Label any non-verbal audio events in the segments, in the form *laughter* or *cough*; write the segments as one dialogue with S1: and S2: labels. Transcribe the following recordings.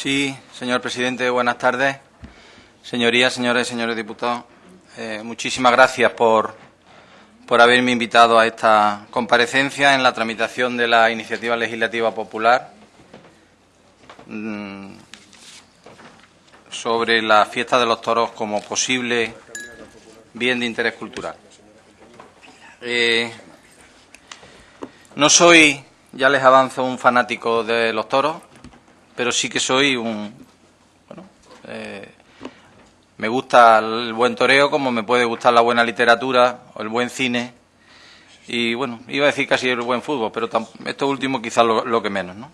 S1: Sí, señor presidente, buenas tardes. Señorías, señores y señores diputados, eh, muchísimas gracias por, por haberme invitado a esta comparecencia en la tramitación de la iniciativa legislativa popular mm, sobre la fiesta de los toros como posible bien de interés cultural. Eh, no soy, ya les avanzo, un fanático de los toros, pero sí que soy un... Bueno, eh, me gusta el buen toreo como me puede gustar la buena literatura o el buen cine y, bueno, iba a decir casi el buen fútbol, pero esto último quizás lo, que menos, ¿no?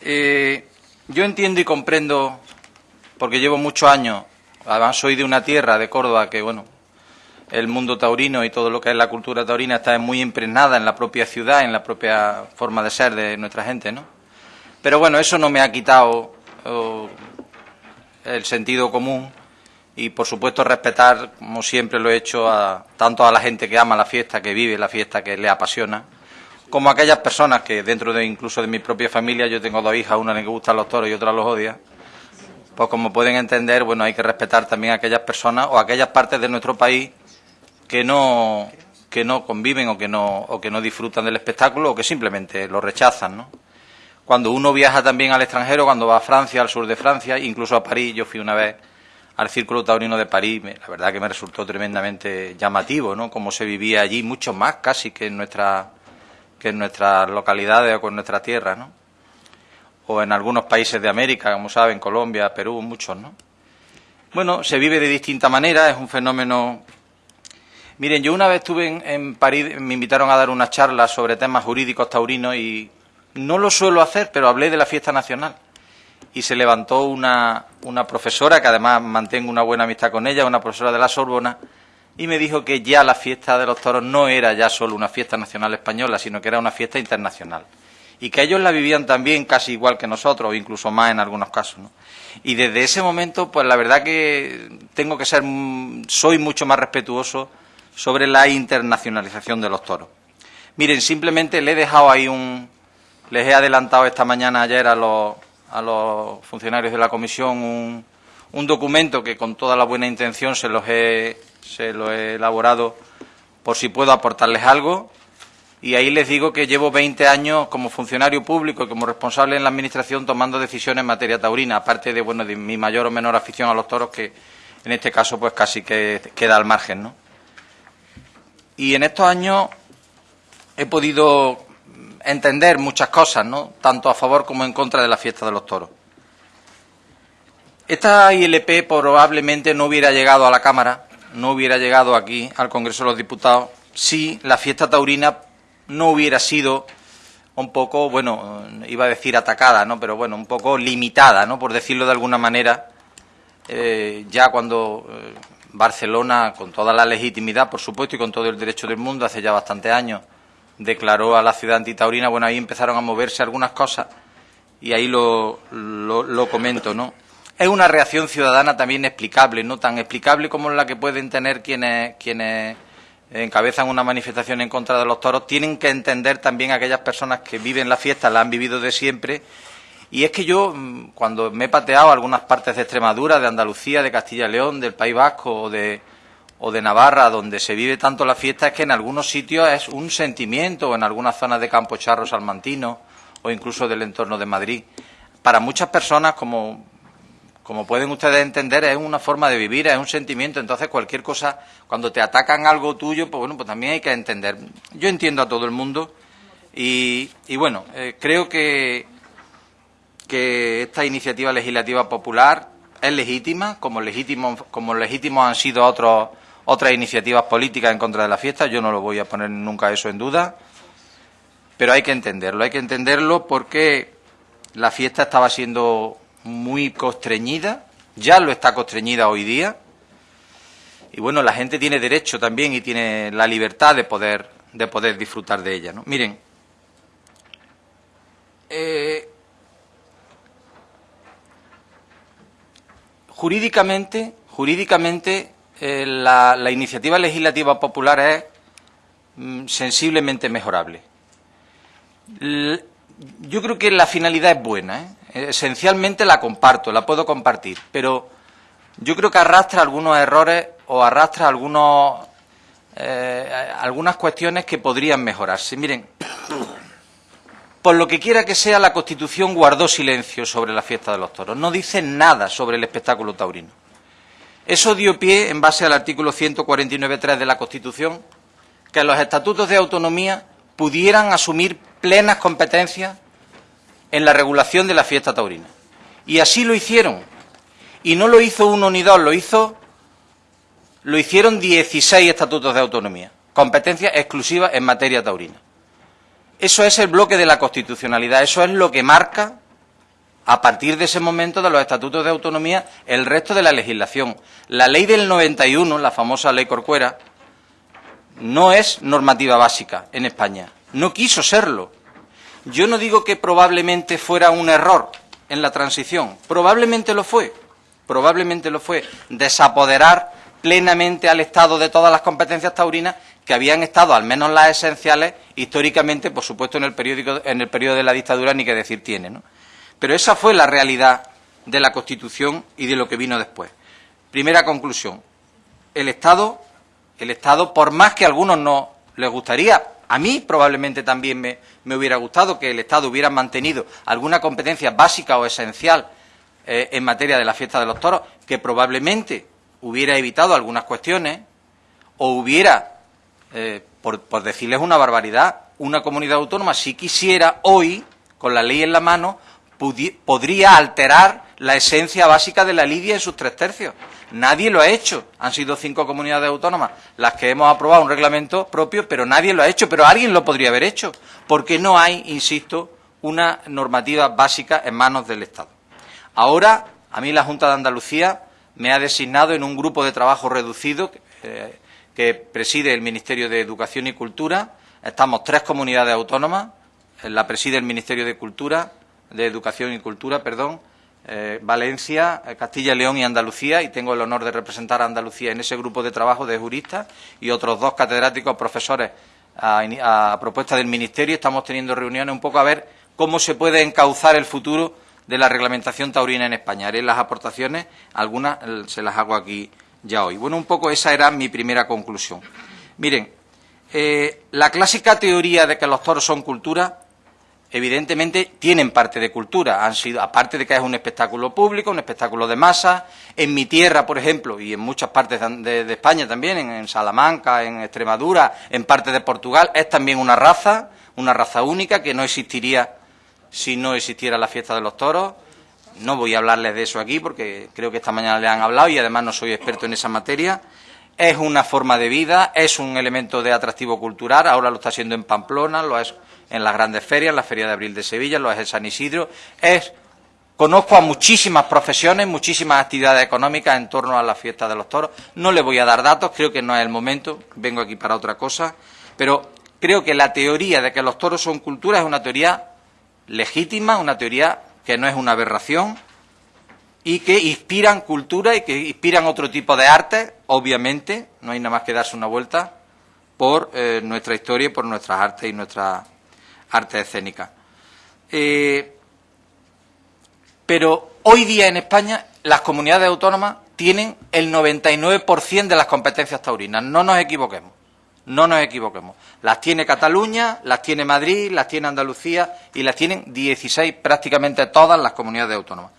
S1: Eh, yo entiendo y comprendo, porque llevo muchos años, además soy de una tierra, de Córdoba, que, bueno, el mundo taurino y todo lo que es la cultura taurina está muy impregnada en la propia ciudad, en la propia forma de ser de nuestra gente, ¿no? Pero bueno, eso no me ha quitado el sentido común y, por supuesto, respetar, como siempre lo he hecho, a, tanto a la gente que ama la fiesta, que vive la fiesta, que le apasiona, como a aquellas personas que, dentro de incluso de mi propia familia, yo tengo dos hijas, una le gustan los toros y otra los odia, pues como pueden entender, bueno, hay que respetar también a aquellas personas o a aquellas partes de nuestro país que no que no conviven o que no o que no disfrutan del espectáculo o que simplemente lo rechazan, ¿no? Cuando uno viaja también al extranjero, cuando va a Francia, al sur de Francia, incluso a París, yo fui una vez al Círculo Taurino de París, la verdad que me resultó tremendamente llamativo, ¿no? Cómo se vivía allí, mucho más casi que en, nuestra, que en nuestras localidades o con nuestra tierra, ¿no? O en algunos países de América, como saben, Colombia, Perú, muchos, ¿no? Bueno, se vive de distinta manera, es un fenómeno... Miren, yo una vez estuve en, en París, me invitaron a dar una charla sobre temas jurídicos taurinos y no lo suelo hacer, pero hablé de la fiesta nacional. Y se levantó una, una profesora, que además mantengo una buena amistad con ella, una profesora de la Sorbona, y me dijo que ya la fiesta de los toros no era ya solo una fiesta nacional española, sino que era una fiesta internacional. Y que ellos la vivían también casi igual que nosotros, o incluso más en algunos casos. Y desde ese momento, pues la verdad que tengo que ser, soy mucho más respetuoso sobre la internacionalización de los toros. Miren, simplemente le he dejado ahí un, les he adelantado esta mañana ayer a los, a los funcionarios de la comisión un, un, documento que con toda la buena intención se los he, se lo he elaborado por si puedo aportarles algo. Y ahí les digo que llevo 20 años como funcionario público y como responsable en la Administración tomando decisiones en materia taurina, aparte de, bueno, de mi mayor o menor afición a los toros, que en este caso pues casi que queda al margen, ¿no? Y en estos años he podido entender muchas cosas, ¿no? tanto a favor como en contra de la fiesta de los toros. Esta ILP probablemente no hubiera llegado a la Cámara, no hubiera llegado aquí al Congreso de los Diputados, si la fiesta taurina no hubiera sido un poco, bueno, iba a decir atacada, ¿no? Pero bueno, un poco limitada, ¿no? Por decirlo de alguna manera, eh, ya cuando eh, Barcelona, con toda la legitimidad, por supuesto, y con todo el derecho del mundo, hace ya bastantes años, declaró a la ciudad antitaurina, bueno, ahí empezaron a moverse algunas cosas y ahí lo, lo, comento, ¿no? Es una reacción ciudadana también explicable, no tan explicable como la que pueden tener quienes, quienes encabezan una manifestación en contra de los toros, tienen que entender también aquellas personas que viven la fiesta, la han vivido de siempre. Y es que yo, mm, cuando me he pateado algunas partes de Extremadura, de Andalucía, de Castilla y León, del País Vasco o de, o de Navarra, donde se vive tanto la fiesta, es que en algunos sitios es un sentimiento, o en algunas zonas de Campo Charro Salmantino, o incluso del entorno de Madrid. Para muchas personas, como, como pueden ustedes entender, es una forma de vivir, es un sentimiento. Entonces, cualquier cosa, cuando te atacan algo tuyo, pues bueno, pues también hay que entender. Yo entiendo a todo el mundo y, y bueno, eh, creo que, que esta iniciativa legislativa popular es legítima, como legítimos como legítimos han sido otros otras iniciativas políticas en contra de la fiesta, yo no lo voy a poner nunca eso en duda, pero hay que entenderlo, hay que entenderlo porque la fiesta estaba siendo muy constreñida, ya lo está constreñida hoy día, y bueno, la gente tiene derecho también y tiene la libertad de poder, de poder disfrutar de ella. ¿no? Miren, eh, jurídicamente, jurídicamente eh, la, iniciativa legislativa popular es mm, sensiblemente mejorable. yo creo que la finalidad es buena, ¿eh? esencialmente la comparto, la puedo compartir, pero yo creo que arrastra algunos errores o arrastra algunos, eh, algunas cuestiones que podrían mejorarse. Miren, por lo que quiera que sea, la Constitución guardó silencio sobre la fiesta de los toros. No dice nada sobre el espectáculo taurino. Eso dio pie, en base al artículo 149.3 de la Constitución, que los estatutos de autonomía pudieran asumir plenas competencias en la regulación de la fiesta taurina. Y así lo hicieron. Y no lo hizo uno ni dos, lo hizo lo hicieron 16 estatutos de autonomía, competencias exclusivas en materia taurina. Eso es el bloque de la constitucionalidad, eso es lo que marca a partir de ese momento de los estatutos de autonomía el resto de la legislación. La ley del 91, la famosa ley Corcuera, no es normativa básica en España. No quiso serlo. Yo no digo que probablemente fuera un error en la transición. Probablemente lo fue. Probablemente lo fue. Desapoderar plenamente al Estado de todas las competencias taurinas que habían estado, al menos las esenciales, históricamente, por supuesto, en el, periódico, en el periodo de la dictadura, ni que decir tiene. Pero esa fue la realidad de la Constitución y de lo que vino después. Primera conclusión. El Estado, el Estado, por más que a algunos no les gustaría, a mí probablemente también me, me hubiera gustado que el Estado hubiera mantenido alguna competencia básica o esencial eh, en materia de la fiesta de los toros, que probablemente hubiera evitado algunas cuestiones o hubiera, eh, por, decirles una barbaridad, una comunidad autónoma, si quisiera, hoy, con la ley en la mano, podría alterar la esencia básica de la lidia en sus tres tercios. Nadie lo ha hecho. Han sido cinco comunidades autónomas las que hemos aprobado un reglamento propio, pero nadie lo ha hecho. Pero alguien lo podría haber hecho, porque no hay, insisto, una normativa básica en manos del Estado. Ahora, a mí la Junta de Andalucía me ha designado en un grupo de trabajo reducido eh, que preside el Ministerio de Educación y Cultura. Estamos tres comunidades autónomas, eh, la preside el Ministerio de Cultura, de Educación y Cultura, perdón, eh, Valencia, Castilla y León y Andalucía, y tengo el honor de representar a Andalucía en ese grupo de trabajo de juristas y otros dos catedráticos profesores a, propuesta del Ministerio. Estamos teniendo reuniones un poco a ver cómo se puede encauzar el futuro de la reglamentación taurina en España. Haré las aportaciones, algunas eh, se las hago aquí ya hoy. Bueno, un poco esa era mi primera conclusión. Miren, eh, la clásica teoría de que los toros son cultura, evidentemente tienen parte de cultura, han sido, aparte de que es un espectáculo público, un espectáculo de masa, en mi tierra, por ejemplo, y en muchas partes de, España también, en, Salamanca, en Extremadura, en parte de Portugal, es también una raza, una raza única que no existiría si no existiera la fiesta de los toros. No voy a hablarles de eso aquí porque creo que esta mañana le han hablado y además no soy experto en esa materia. Es una forma de vida, es un elemento de atractivo cultural, ahora lo está haciendo en Pamplona, lo es en las grandes ferias, la Feria de Abril de Sevilla, lo es en San Isidro. Es, conozco a muchísimas profesiones, muchísimas actividades económicas en torno a la fiesta de los toros. No le voy a dar datos, creo que no es el momento, vengo aquí para otra cosa, pero creo que la teoría de que los toros son cultura es una teoría legítima, una teoría que no es una aberración y que inspiran cultura y que inspiran otro tipo de arte, obviamente, no hay nada más que darse una vuelta por eh, nuestra historia y por nuestras artes y nuestras artes escénicas. Eh, pero hoy día en España las comunidades autónomas tienen el 99% de las competencias taurinas, no nos equivoquemos. No nos equivoquemos. Las tiene Cataluña, las tiene Madrid, las tiene Andalucía y las tienen 16, prácticamente todas las comunidades autónomas.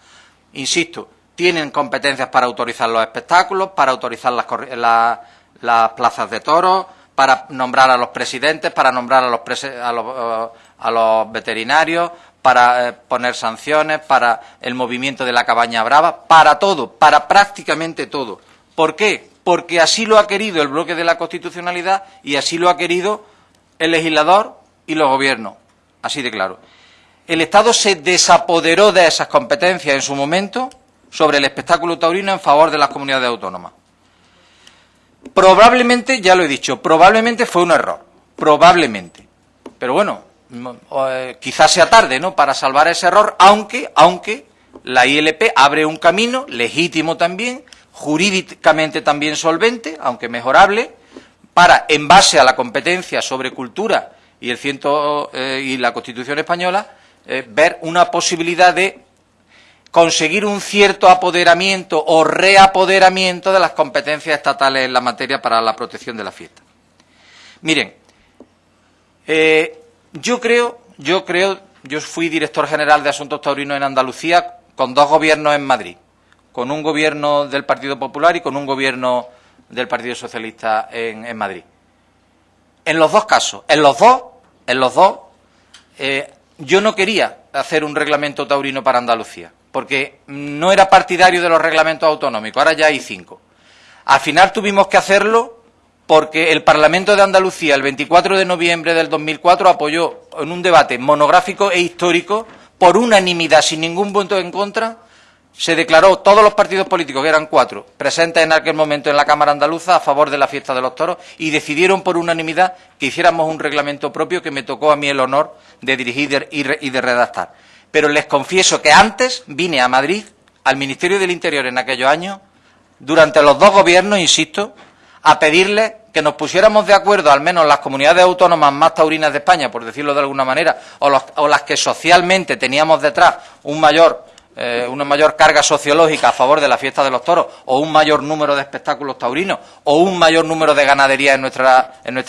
S1: Insisto, tienen competencias para autorizar los espectáculos, para autorizar las, plazas de toros, para nombrar a los presidentes, para nombrar a los, a los, veterinarios, para eh, poner sanciones, para el movimiento de la cabaña brava, para todo, para prácticamente todo. ¿Por qué? porque así lo ha querido el bloque de la constitucionalidad y así lo ha querido el legislador y los gobiernos. Así de claro. El Estado se desapoderó de esas competencias en su momento sobre el espectáculo taurino en favor de las comunidades autónomas. Probablemente, ya lo he dicho, probablemente fue un error. Probablemente. Pero bueno, eh, quizás sea tarde, ¿no? Para salvar ese error, aunque, aunque la ILP abre un camino legítimo también jurídicamente también solvente, aunque mejorable, para, en base a la competencia sobre cultura y, el ciento, eh, y la Constitución española, eh, ver una posibilidad de conseguir un cierto apoderamiento o reapoderamiento de las competencias estatales en la materia para la protección de la fiesta. Miren, eh, yo creo, yo creo, yo fui director general de Asuntos Taurinos en Andalucía con dos gobiernos en Madrid, con un gobierno del Partido Popular y con un gobierno del Partido Socialista en, Madrid. En los dos casos, en los dos, en los dos, eh, yo no quería hacer un reglamento taurino para Andalucía porque no era partidario de los reglamentos autonómicos, ahora ya hay cinco. Al final tuvimos que hacerlo porque el Parlamento de Andalucía, el 24 de noviembre del 2004, apoyó en un debate monográfico e histórico, por unanimidad, sin ningún punto en contra, se declaró todos los partidos políticos, que eran cuatro, presentes en aquel momento en la Cámara Andaluza a favor de la fiesta de los toros y decidieron por unanimidad que hiciéramos un reglamento propio que me tocó a mí el honor de dirigir y de redactar. Pero les confieso que antes vine a Madrid, al Ministerio del Interior en aquellos años, durante los dos gobiernos, insisto, a pedirles que nos pusiéramos de acuerdo, al menos las comunidades autónomas más taurinas de España, por decirlo de alguna manera, o, las que socialmente teníamos detrás un mayor, eh, una mayor carga sociológica a favor de la fiesta de los toros, o un mayor número de espectáculos taurinos, o un mayor número de ganadería en nuestra, en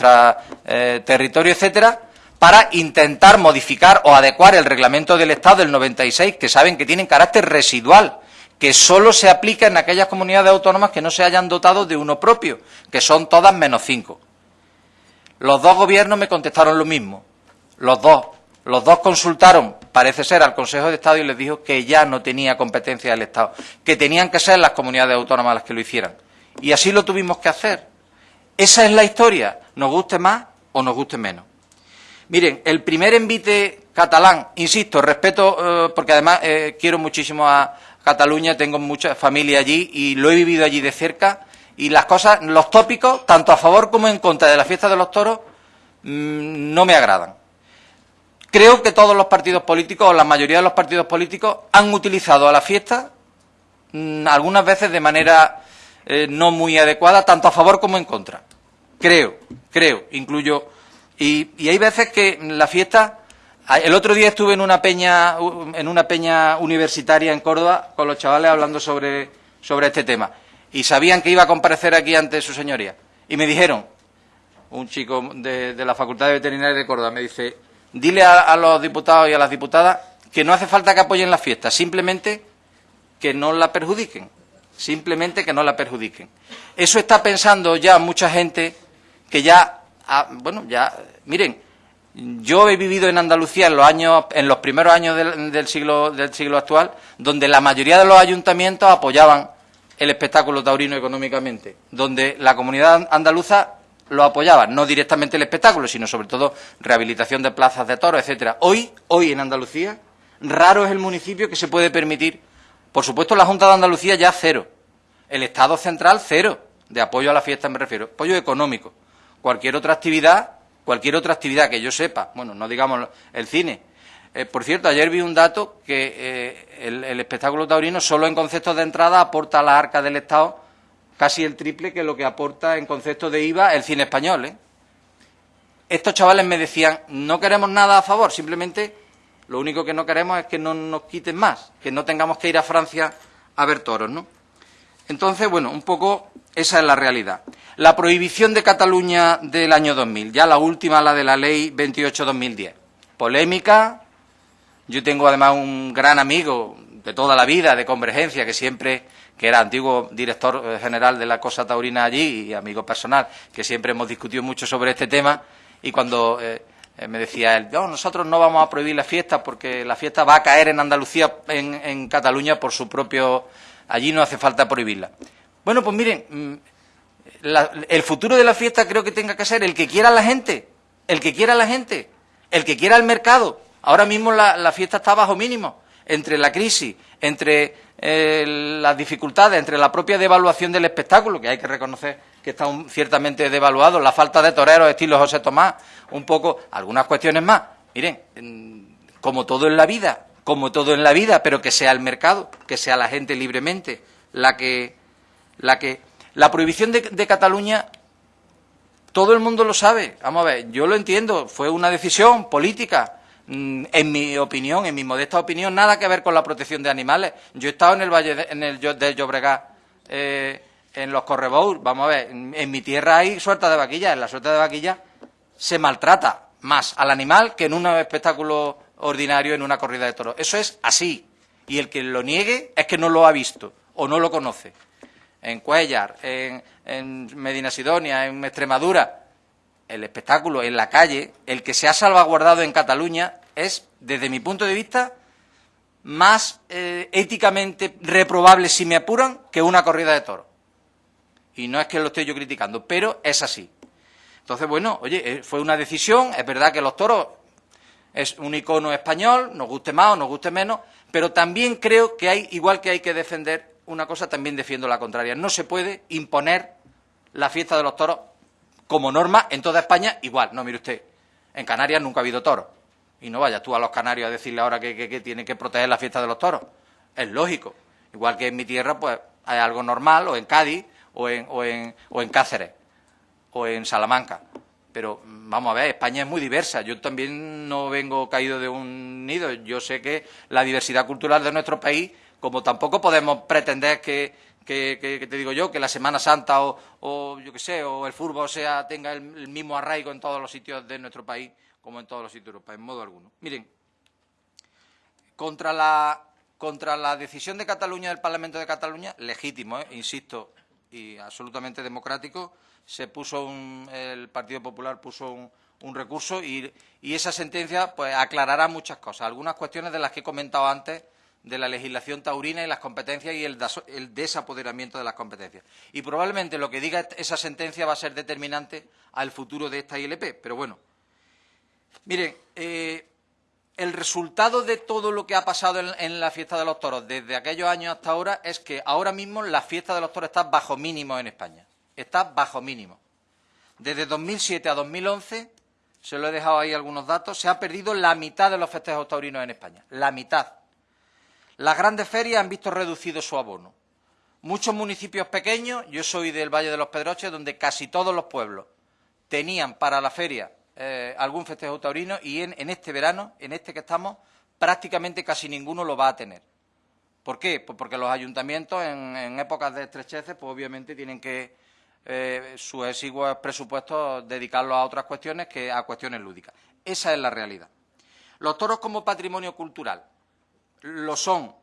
S1: eh, territorio, etcétera, para intentar modificar o adecuar el reglamento del Estado del 96, que saben que tienen carácter residual, que solo se aplica en aquellas comunidades autónomas que no se hayan dotado de uno propio, que son todas menos cinco. Los dos gobiernos me contestaron lo mismo. Los dos. Los dos consultaron, parece ser, al Consejo de Estado y les dijo que ya no tenía competencia del Estado, que tenían que ser las comunidades autónomas las que lo hicieran. Y así lo tuvimos que hacer. Esa es la historia, nos guste más o nos guste menos. Miren, el primer envite catalán, insisto, respeto, eh, porque además eh, quiero muchísimo a Cataluña, tengo mucha familia allí y lo he vivido allí de cerca, y las cosas, los tópicos, tanto a favor como en contra de la fiesta de los toros, mm, no me agradan. Creo que todos los partidos políticos, o la mayoría de los partidos políticos, han utilizado a la fiesta mm, algunas veces de manera eh, no muy adecuada, tanto a favor como en contra. Creo, creo, incluyo y, hay veces que la fiesta... El otro día estuve en una peña, en una peña universitaria en Córdoba con los chavales hablando sobre, sobre este tema. Y sabían que iba a comparecer aquí ante su señoría. Y me dijeron, un chico de, la Facultad de Veterinaria de Córdoba, me dice, dile a, los diputados y a las diputadas que no hace falta que apoyen la fiesta, simplemente que no la perjudiquen, simplemente que no la perjudiquen. Eso está pensando ya mucha gente que ya bueno, ya, miren, yo he vivido en Andalucía en los años, en los primeros años del, siglo, del siglo actual, donde la mayoría de los ayuntamientos apoyaban el espectáculo taurino económicamente, donde la comunidad andaluza lo apoyaba, no directamente el espectáculo, sino sobre todo rehabilitación de plazas de toros, etcétera. Hoy, hoy en Andalucía, raro es el municipio que se puede permitir. Por supuesto, la Junta de Andalucía ya cero. El Estado central cero de apoyo a la fiesta, me refiero, apoyo económico cualquier otra actividad, cualquier otra actividad que yo sepa, bueno, no digamos el cine. Eh, por cierto, ayer vi un dato que eh, el, espectáculo taurino solo en conceptos de entrada aporta a la arca del Estado casi el triple que lo que aporta en conceptos de IVA el cine español. ¿eh? Estos chavales me decían, no queremos nada a favor, simplemente lo único que no queremos es que no nos quiten más, que no tengamos que ir a Francia a ver toros, ¿no? Entonces, bueno, un poco esa es la realidad. La prohibición de Cataluña del año 2000, ya la última, la de la ley 28-2010. Polémica. Yo tengo además un gran amigo de toda la vida de Convergencia, que siempre, que era antiguo director eh, general de la Cosa Taurina allí y amigo personal, que siempre hemos discutido mucho sobre este tema. Y cuando eh, eh, me decía él, no, nosotros no vamos a prohibir la fiesta porque la fiesta va a caer en Andalucía, en, en Cataluña, por su propio. Allí no hace falta prohibirla. Bueno, pues miren, mm, el futuro de la fiesta creo que tenga que ser el que quiera la gente, el que quiera la gente, el que quiera el mercado. Ahora mismo la, fiesta está bajo mínimo, entre la crisis, entre eh, las dificultades, entre la propia devaluación del espectáculo, que hay que reconocer que está ciertamente devaluado, la falta de toreros estilo José Tomás, un poco, algunas cuestiones más. Miren, como todo en la vida, como todo en la vida, pero que sea el mercado, que sea la gente libremente la que la que la prohibición de, Cataluña todo el mundo lo sabe. Vamos a ver, yo lo entiendo, fue una decisión política, mm, en mi opinión, en mi modesta opinión, nada que ver con la protección de animales. Yo he estado en el Valle de, en el del Llobregat, eh, en los Correbous, vamos a ver, en, mi tierra hay suelta de vaquilla, en la suelta de vaquilla se maltrata más al animal que en un espectáculo ordinario, en una corrida de toros. Eso es así. Y el que lo niegue es que no lo ha visto o no lo conoce. En Cuellar, en, Medina Sidonia, en Extremadura, el espectáculo en la calle, el que se ha salvaguardado en Cataluña, es, desde mi punto de vista, más eh, éticamente reprobable, si me apuran, que una corrida de toros. Y no es que lo esté yo criticando, pero es así. Entonces, bueno, oye, eh, fue una decisión, es verdad que los toros es un icono español, nos guste más o nos guste menos, pero también creo que hay, igual que hay que defender una cosa, también defiendo la contraria. No se puede imponer la fiesta de los toros como norma en toda España igual. No, mire usted, en Canarias nunca ha habido toros. Y no vayas tú a los canarios a decirle ahora que, que, tienen que proteger la fiesta de los toros. Es lógico. Igual que en mi tierra, pues hay algo normal, o en Cádiz, o en, o en Cáceres, o en Salamanca. Pero vamos a ver, España es muy diversa. Yo también no vengo caído de un nido. Yo sé que la diversidad cultural de nuestro país, como tampoco podemos pretender que, que, te digo yo, que la Semana Santa o, yo qué sé, o el fútbol sea, tenga el, mismo arraigo en todos los sitios de nuestro país como en todos los sitios de Europa, en modo alguno. Miren, contra la, contra la decisión de Cataluña, del Parlamento de Cataluña, legítimo, ¿eh? insisto, y absolutamente democrático, se puso el Partido Popular puso un, recurso y, esa sentencia pues aclarará muchas cosas, algunas cuestiones de las que he comentado antes de la legislación taurina y las competencias y el, desapoderamiento de las competencias. Y probablemente lo que diga esa sentencia va a ser determinante al futuro de esta ILP. Pero bueno, miren, eh, el resultado de todo lo que ha pasado en, la fiesta de los toros desde aquellos años hasta ahora es que ahora mismo la fiesta de los toros está bajo mínimo en España. Está bajo mínimo. Desde 2007 a 2011, se lo he dejado ahí algunos datos, se ha perdido la mitad de los festejos taurinos en España. La mitad. Las grandes ferias han visto reducido su abono. Muchos municipios pequeños, yo soy del Valle de los Pedroches, donde casi todos los pueblos tenían para la feria eh, algún festejo taurino y en, este verano, en este que estamos, prácticamente casi ninguno lo va a tener. ¿Por qué? Pues porque los ayuntamientos en, épocas de estrecheces, pues obviamente tienen que eh, sus exiguos presupuestos dedicarlos a otras cuestiones que a cuestiones lúdicas. Esa es la realidad. Los toros como patrimonio cultural lo son,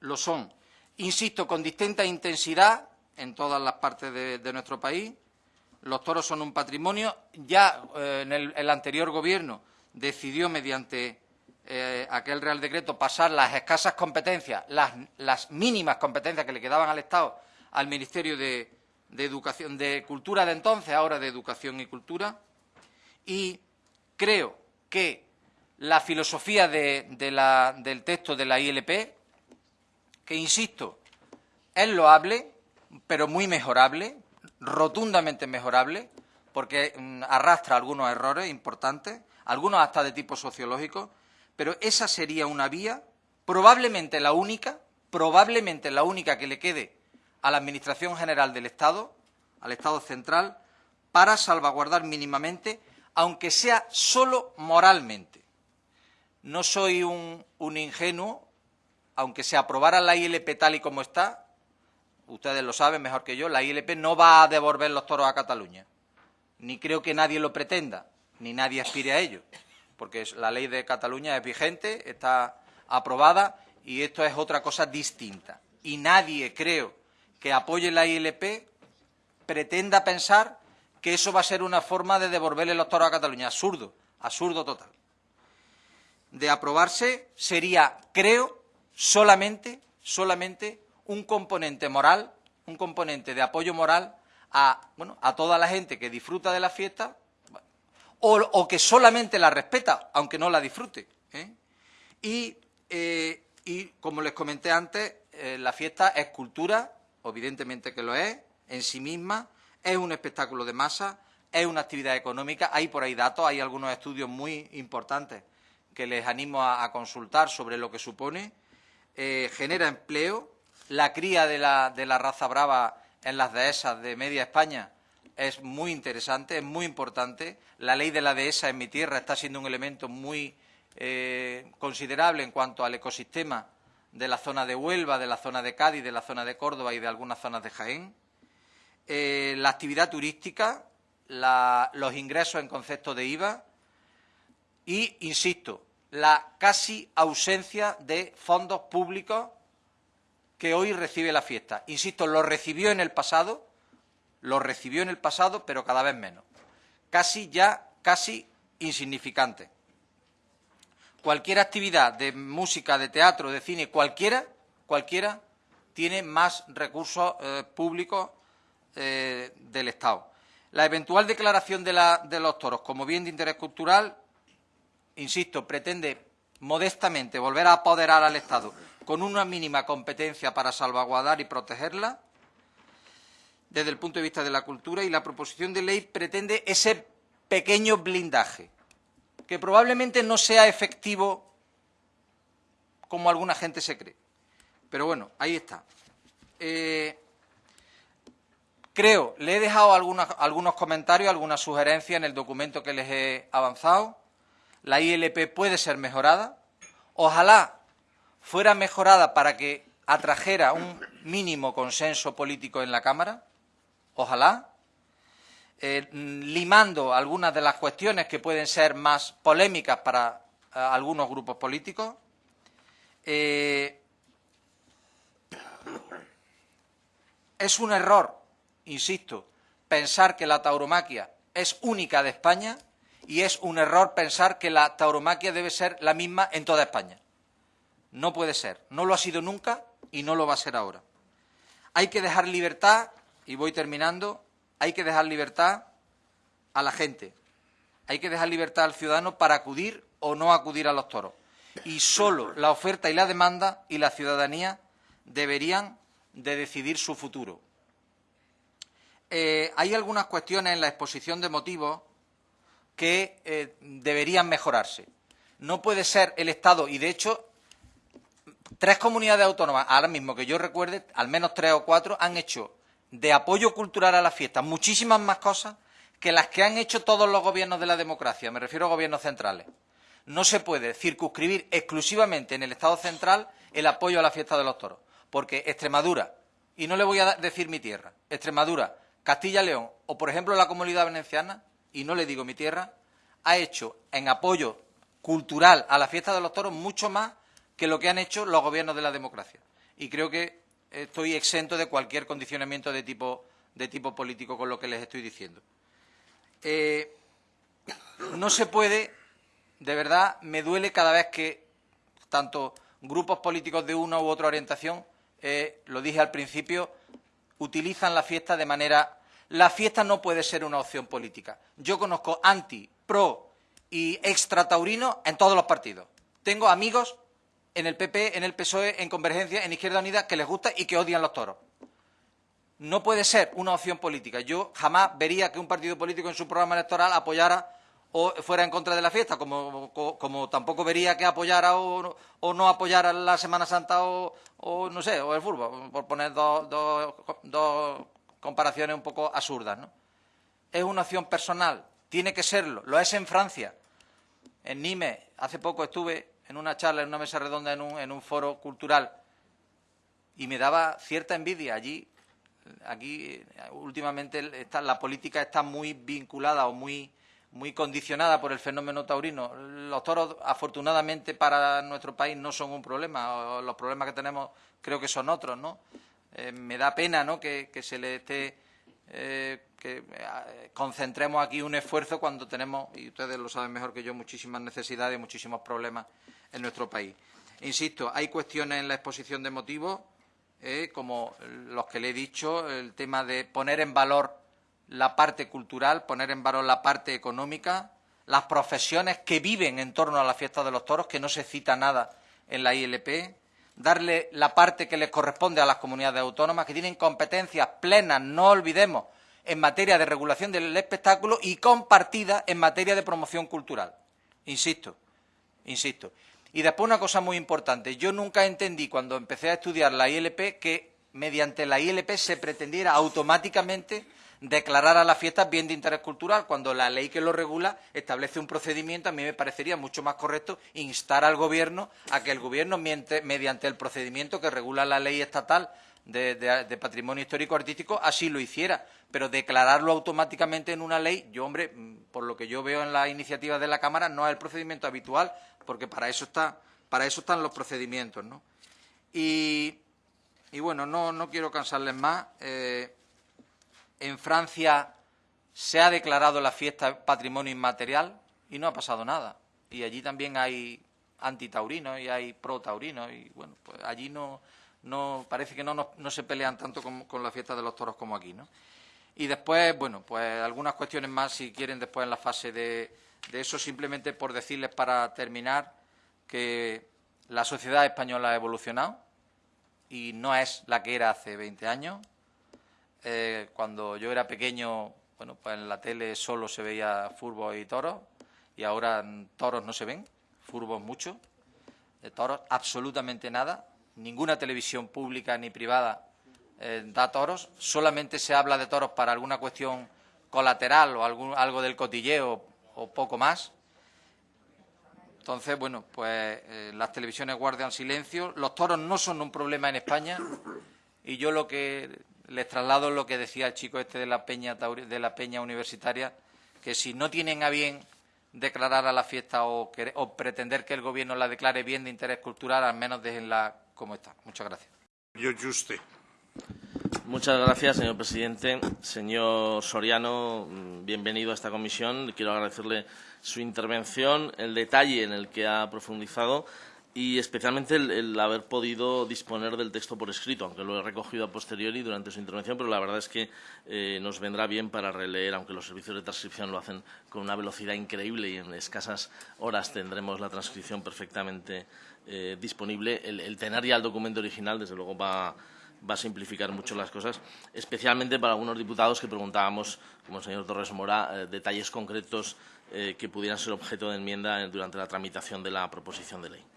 S1: lo son, insisto, con distinta intensidad en todas las partes de, nuestro país. Los toros son un patrimonio. Ya eh, en el, anterior Gobierno decidió, mediante eh, aquel Real Decreto, pasar las escasas competencias, las, mínimas competencias que le quedaban al Estado, al Ministerio de, de Educación, de Cultura de entonces, ahora de Educación y Cultura. Y creo que la filosofía del texto de la ILP, que, insisto, es loable, pero muy mejorable, rotundamente mejorable, porque mm, arrastra algunos errores importantes, algunos hasta de tipo sociológico, pero esa sería una vía, probablemente la única, probablemente la única que le quede a la Administración General del Estado, al Estado central, para salvaguardar mínimamente, aunque sea solo moralmente, no soy un, ingenuo, aunque se aprobara la ILP tal y como está, ustedes lo saben mejor que yo, la ILP no va a devolver los toros a Cataluña. Ni creo que nadie lo pretenda, ni nadie aspire a ello, porque la ley de Cataluña es vigente, está aprobada y esto es otra cosa distinta. Y nadie, creo, que apoye la ILP pretenda pensar que eso va a ser una forma de devolverle los toros a Cataluña. Absurdo, absurdo total de aprobarse sería, creo, solamente, solamente un componente moral, un componente de apoyo moral a, bueno, a toda la gente que disfruta de la fiesta o, que solamente la respeta, aunque no la disfrute. ¿eh? Eh, y, como les comenté antes, eh, la fiesta es cultura, evidentemente que lo es, en sí misma, es un espectáculo de masa, es una actividad económica, hay por ahí datos, hay algunos estudios muy importantes que les animo a, consultar sobre lo que supone, eh, genera empleo, la cría de la, raza brava en las dehesas de media España es muy interesante, es muy importante. La ley de la dehesa en mi tierra está siendo un elemento muy eh, considerable en cuanto al ecosistema de la zona de Huelva, de la zona de Cádiz, de la zona de Córdoba y de algunas zonas de Jaén. Eh, la actividad turística, los ingresos en concepto de IVA y, insisto, la casi ausencia de fondos públicos que hoy recibe la fiesta. Insisto, lo recibió en el pasado, lo recibió en el pasado, pero cada vez menos. Casi ya, casi insignificante. Cualquier actividad de música, de teatro, de cine, cualquiera, cualquiera, tiene más recursos eh, públicos eh, del Estado. La eventual declaración de, de los toros como bien de interés cultural, insisto, pretende modestamente volver a apoderar al Estado con una mínima competencia para salvaguardar y protegerla desde el punto de vista de la cultura y la proposición de ley pretende ese pequeño blindaje que probablemente no sea efectivo como alguna gente se cree. Pero bueno, ahí está. Eh, creo, le he dejado algunos comentarios, algunas sugerencias en el documento que les he avanzado. La ILP puede ser mejorada. Ojalá fuera mejorada para que atrajera un mínimo consenso político en la Cámara, ojalá, eh, limando algunas de las cuestiones que pueden ser más polémicas para eh, algunos grupos políticos. Eh, es un error, insisto, pensar que la tauromaquia es única de España y es un error pensar que la tauromaquia debe ser la misma en toda España. No puede ser. No lo ha sido nunca y no lo va a ser ahora. Hay que dejar libertad, y voy terminando, hay que dejar libertad a la gente. Hay que dejar libertad al ciudadano para acudir o no acudir a los toros. Y solo la oferta y la demanda y la ciudadanía deberían de decidir su futuro. Eh, hay algunas cuestiones en la exposición de motivos que eh, deberían mejorarse. No puede ser el Estado, y de hecho tres comunidades autónomas, ahora mismo que yo recuerde, al menos tres o cuatro, han hecho de apoyo cultural a la fiesta muchísimas más cosas que las que han hecho todos los gobiernos de la democracia, me refiero a gobiernos centrales. No se puede circunscribir exclusivamente en el Estado central el apoyo a la fiesta de los toros, porque Extremadura, y no le voy a decir mi tierra, Extremadura, Castilla-León o, por ejemplo, la Comunidad Valenciana, y no le digo mi tierra, ha hecho en apoyo cultural a la fiesta de los toros mucho más que lo que han hecho los gobiernos de la democracia. Y creo que estoy exento de cualquier condicionamiento de tipo, de tipo político con lo que les estoy diciendo. Eh, no se puede, de verdad, me duele cada vez que tanto grupos políticos de una u otra orientación, eh, lo dije al principio, utilizan la fiesta de manera... La fiesta no puede ser una opción política. Yo conozco anti, pro y extra taurino en todos los partidos. Tengo amigos en el PP, en el PSOE, en Convergencia, en Izquierda Unida, que les gusta y que odian los toros. No puede ser una opción política. Yo jamás vería que un partido político en su programa electoral apoyara o fuera en contra de la fiesta, como, tampoco vería que apoyara o, no apoyara la Semana Santa o, no sé, o el fútbol, por poner dos, comparaciones un poco absurdas. ¿no? Es una opción personal, tiene que serlo, lo es en Francia. En Nimes, hace poco estuve en una charla, en una mesa redonda, en un, en un foro cultural, y me daba cierta envidia allí. Aquí, últimamente, está, la política está muy vinculada o muy, muy condicionada por el fenómeno taurino. Los toros, afortunadamente, para nuestro país no son un problema. Los problemas que tenemos creo que son otros, ¿no? Eh, me da pena, ¿no?, que, que se le esté eh, que eh, concentremos aquí un esfuerzo cuando tenemos, y ustedes lo saben mejor que yo, muchísimas necesidades y muchísimos problemas en nuestro país. Insisto, hay cuestiones en la exposición de motivos, eh, como los que le he dicho, el tema de poner en valor la parte cultural, poner en valor la parte económica, las profesiones que viven en torno a la fiesta de los toros, que no se cita nada en la ILP, darle la parte que les corresponde a las comunidades autónomas, que tienen competencias plenas, no olvidemos, en materia de regulación del espectáculo y compartida en materia de promoción cultural. Insisto, insisto. Y después una cosa muy importante. Yo nunca entendí cuando empecé a estudiar la ILP que mediante la ILP se pretendiera automáticamente declarar a las fiestas bien de interés cultural, cuando la ley que lo regula establece un procedimiento, a mí me parecería mucho más correcto instar al Gobierno a que el Gobierno, mediante el procedimiento que regula la ley estatal de, patrimonio histórico artístico así lo hiciera, pero declararlo automáticamente en una ley, yo, hombre, mm, por lo que yo veo en las iniciativas de la Cámara, no es el procedimiento habitual, porque para eso está, para eso están los procedimientos, ¿no? Y, bueno, no, no quiero cansarles más. Eh, en Francia se ha declarado la fiesta patrimonio inmaterial y no ha pasado nada. Y allí también hay antitaurinos y hay pro-taurinos y bueno, pues allí no, no parece que no, no, se pelean tanto con, con, la fiesta de los toros como aquí, ¿no? Y después, bueno, pues algunas cuestiones más, si quieren, después en la fase de, de eso, simplemente por decirles para terminar que la sociedad española ha evolucionado y no es la que era hace 20 años. Eh, cuando yo era pequeño, bueno, pues en la tele solo se veía furbos y toros y ahora toros no se ven, furbos mucho, de toros absolutamente nada ninguna televisión pública ni privada eh, da toros, solamente se habla de toros para alguna cuestión colateral o algo del cotilleo o poco más. Entonces, bueno, pues eh, las televisiones guardan silencio. Los toros no son un problema en España y yo lo que les traslado lo que decía el chico este de la peña, de la peña universitaria, que si no tienen a bien declarar a la fiesta o, o pretender que el Gobierno la declare bien de interés cultural, al menos déjenla como está. Muchas gracias.
S2: Yo, Juste.
S3: Muchas gracias, señor presidente. Señor Soriano, bienvenido a esta comisión. Quiero agradecerle su intervención, el detalle en el que ha profundizado y especialmente el, haber podido disponer del texto por escrito, aunque lo he recogido a posteriori durante su intervención, pero la verdad es que eh, nos vendrá bien para releer, aunque los servicios de transcripción lo hacen con una velocidad increíble y en escasas horas tendremos la transcripción perfectamente eh, disponible. El, tener ya el documento original, desde luego, va, a simplificar mucho las cosas, especialmente para algunos diputados que preguntábamos, como el señor Torres Mora, eh, detalles concretos que pudieran ser objeto de enmienda durante la tramitación de la proposición de ley.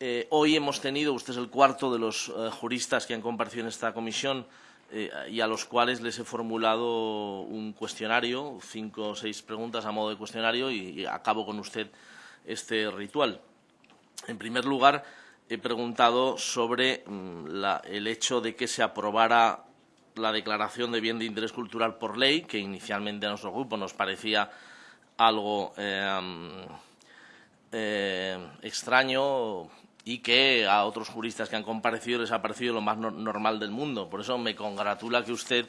S3: Eh, hoy hemos tenido, usted es el cuarto de los eh, juristas que han comparecido en esta comisión eh, y a los cuales les he formulado un cuestionario, cinco o seis preguntas a modo de cuestionario y, acabo con usted este ritual. En primer lugar, he preguntado sobre mm, el hecho de que se aprobara la declaración de bien de interés cultural por ley, que inicialmente a nuestro grupo nos parecía algo extraño, y que a otros juristas que han comparecido les ha parecido lo más normal del mundo. Por eso me congratula que usted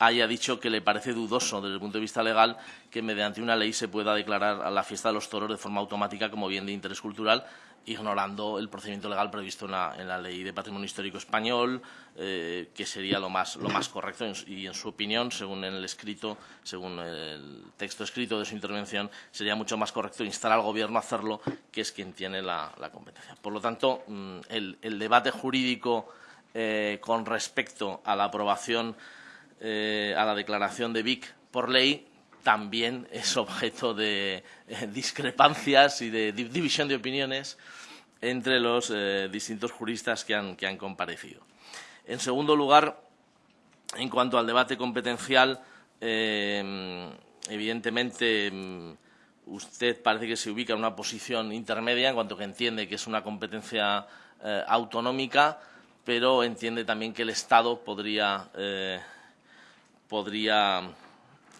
S3: haya dicho que le parece dudoso desde el punto de vista legal que mediante una ley se pueda declarar a la fiesta de los toros de forma automática como bien de interés cultural ignorando el procedimiento legal previsto en la, Ley de Patrimonio Histórico Español, eh, que sería lo más, lo más correcto. Y en su opinión, según el escrito, según el texto escrito de su intervención, sería mucho más correcto instar al Gobierno a hacerlo, que es quien tiene la, competencia. Por lo tanto, mm, el, debate jurídico eh, con respecto a la aprobación, eh, a la declaración de BIC por ley, también es objeto de eh, discrepancias y de división de opiniones entre los eh, distintos juristas que han, que han, comparecido. En segundo lugar, en cuanto al debate competencial, eh, evidentemente mm, usted parece que se ubica en una posición intermedia en cuanto que entiende que es una competencia autonómica, pero entiende también que el Estado podría, podría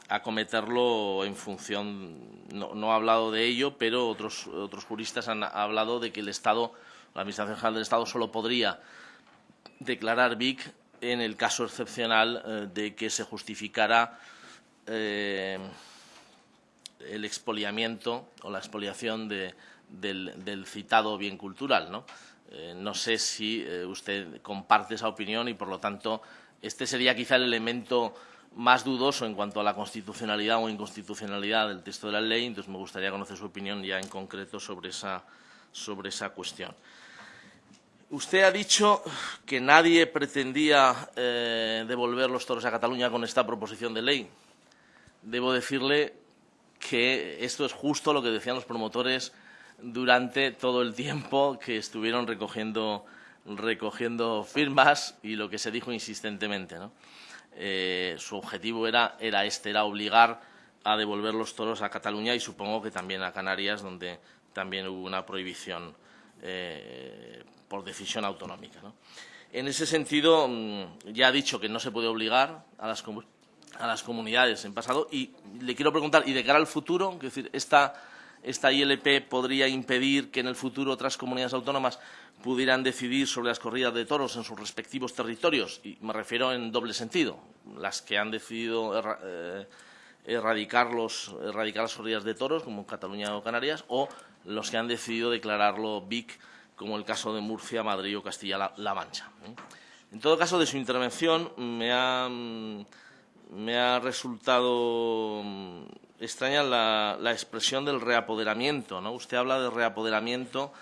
S3: acometerlo en función, no, ha hablado de ello, pero otros, otros juristas han hablado de que el Estado, la Administración General del Estado, solo podría declarar BIC en el caso excepcional eh, de que se justificara eh, el expoliamiento o la expoliación del, citado bien cultural. ¿no? Eh, no sé si usted comparte esa opinión y, por lo tanto, este sería quizá el elemento más dudoso en cuanto a la constitucionalidad o inconstitucionalidad del texto de la ley, entonces me gustaría conocer su opinión ya en concreto sobre esa, sobre esa cuestión. Usted ha dicho que nadie pretendía eh, devolver los toros a Cataluña con esta proposición de ley. Debo decirle que esto es justo lo que decían los promotores durante todo el tiempo que estuvieron recogiendo, recogiendo firmas y lo que se dijo insistentemente. ¿no? Eh, su objetivo era, era este, era obligar a devolver los toros a Cataluña y supongo que también a Canarias, donde también hubo una prohibición eh, por decisión autonómica. En ese sentido, mm, ya ha dicho que no se puede obligar a las, a las comunidades en pasado y le quiero preguntar, y de cara al futuro, es decir, esta, esta ILP podría impedir que en el futuro otras comunidades autónomas pudieran decidir sobre las corridas de toros en sus respectivos territorios, y me refiero en doble sentido, las que han decidido eh, erradicar, erradicar las corridas de toros, como Cataluña o Canarias, o los que han decidido declararlo BIC, como el caso de Murcia, Madrid o Castilla-La Mancha. ¿eh? En todo caso, de su intervención me ha, me ha resultado mm, extraña la, la, expresión del reapoderamiento. ¿no? Usted habla de reapoderamiento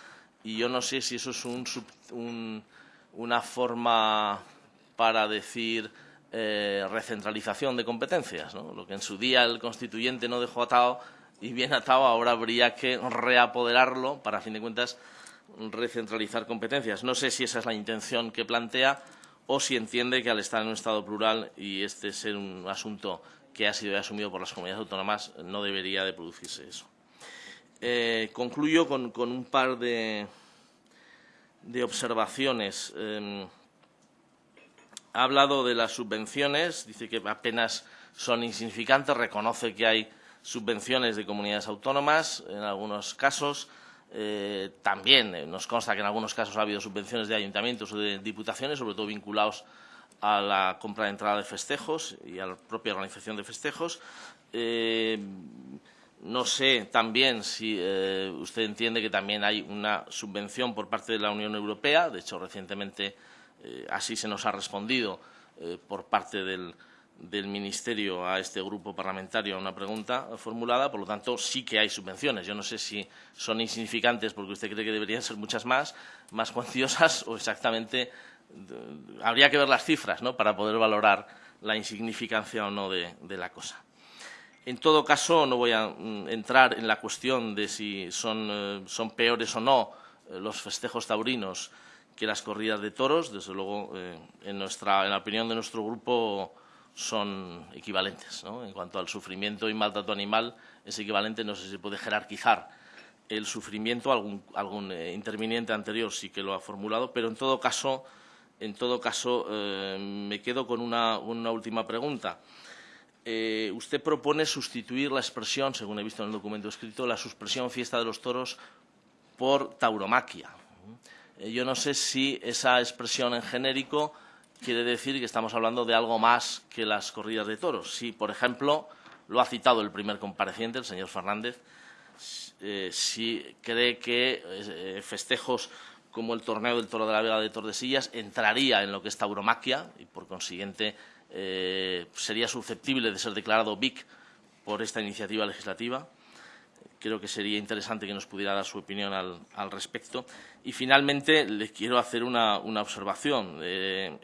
S3: y yo no sé si eso es un, una forma para decir eh, recentralización de competencias, ¿no? lo que en su día el constituyente no dejó atado y bien atado, ahora habría que reapoderarlo para, a fin de cuentas, recentralizar competencias. No sé si esa es la intención que plantea o si entiende que al estar en un Estado plural y este ser un asunto que ha sido asumido por las comunidades autónomas, no debería de producirse eso. Eh, concluyo con, un par de, observaciones. Em, ha hablado de las subvenciones, dice que apenas son insignificantes, reconoce que hay subvenciones de comunidades autónomas en algunos casos. Eh, también eh, nos consta que en algunos casos ha habido subvenciones de ayuntamientos o de diputaciones, sobre todo vinculados a la compra de entrada de festejos y a la propia organización de festejos. No sé también si eh, usted entiende que también hay una subvención por parte de la Unión Europea. De hecho, recientemente eh, así se nos ha respondido eh, por parte del, Ministerio a este grupo parlamentario a una pregunta formulada. Por lo tanto, sí que hay subvenciones. Yo no sé si son insignificantes porque usted cree que deberían ser muchas más, más cuantiosas *laughs* o exactamente. Habría que ver las cifras ¿no? para poder valorar la insignificancia o no de la cosa. En todo caso, no voy a mm, entrar en la cuestión de si son, eh, peores o no eh, los festejos taurinos que las corridas de toros. Desde luego, eh, en, la opinión de nuestro grupo, son equivalentes. En cuanto al sufrimiento y maltrato animal, es equivalente. No sé si se puede jerarquizar el sufrimiento. Algún, interviniente anterior sí que lo ha formulado, pero en todo caso, en todo caso me quedo con una última pregunta. Eh, usted propone sustituir la expresión, según he visto en el documento escrito, la suspresión fiesta de los toros por tauromaquia. Eh, yo no sé si esa expresión en genérico quiere decir que estamos hablando de algo más que las corridas de toros. Si, por ejemplo, lo ha citado el primer compareciente, el señor Fernández, eh, si cree que festejos como el torneo del Toro de la Vega de Tordesillas entraría en lo que es tauromaquia y, por consiguiente, eh, sería susceptible de ser declarado BIC por esta iniciativa legislativa. Creo que sería interesante que nos pudiera dar su opinión al, respecto. Y, finalmente, les quiero hacer una, observación. Eh,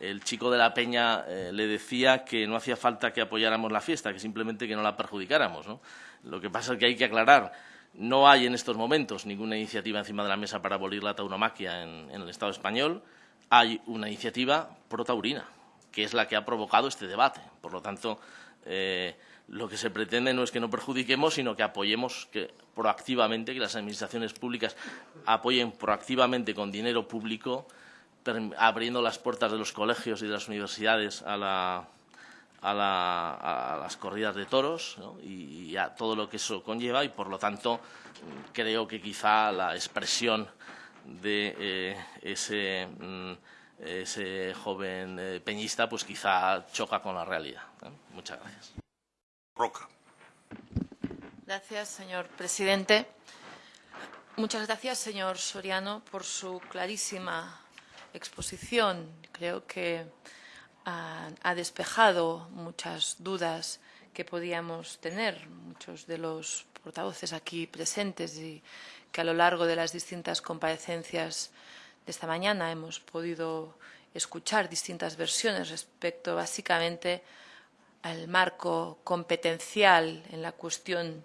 S3: el chico de la Peña eh, le decía que no hacía falta que apoyáramos la fiesta, que simplemente que no la perjudicáramos. Lo que pasa es que hay que aclarar no hay en estos momentos ninguna iniciativa encima de la mesa para abolir la tauromaquia en, el Estado español. Hay una iniciativa pro-taurina que es la que ha provocado este debate. Por lo tanto, eh, lo que se pretende no es que no perjudiquemos, sino que apoyemos proactivamente, que las administraciones públicas apoyen proactivamente con dinero público, abriendo las puertas de los colegios y de las universidades a, las corridas de toros y, a todo lo que eso conlleva y, por lo tanto, creo que quizá la expresión de eh, ese mm, ese joven eh, peñista pues quizá choca con la realidad. Muchas gracias.
S2: Roca.
S4: Gracias, señor presidente. Muchas gracias, señor Soriano, por su clarísima exposición. Creo que ha despejado muchas dudas que podíamos tener muchos de los portavoces aquí presentes y que a lo largo de las distintas comparecencias esta mañana hemos podido escuchar distintas versiones respecto básicamente al marco competencial en la cuestión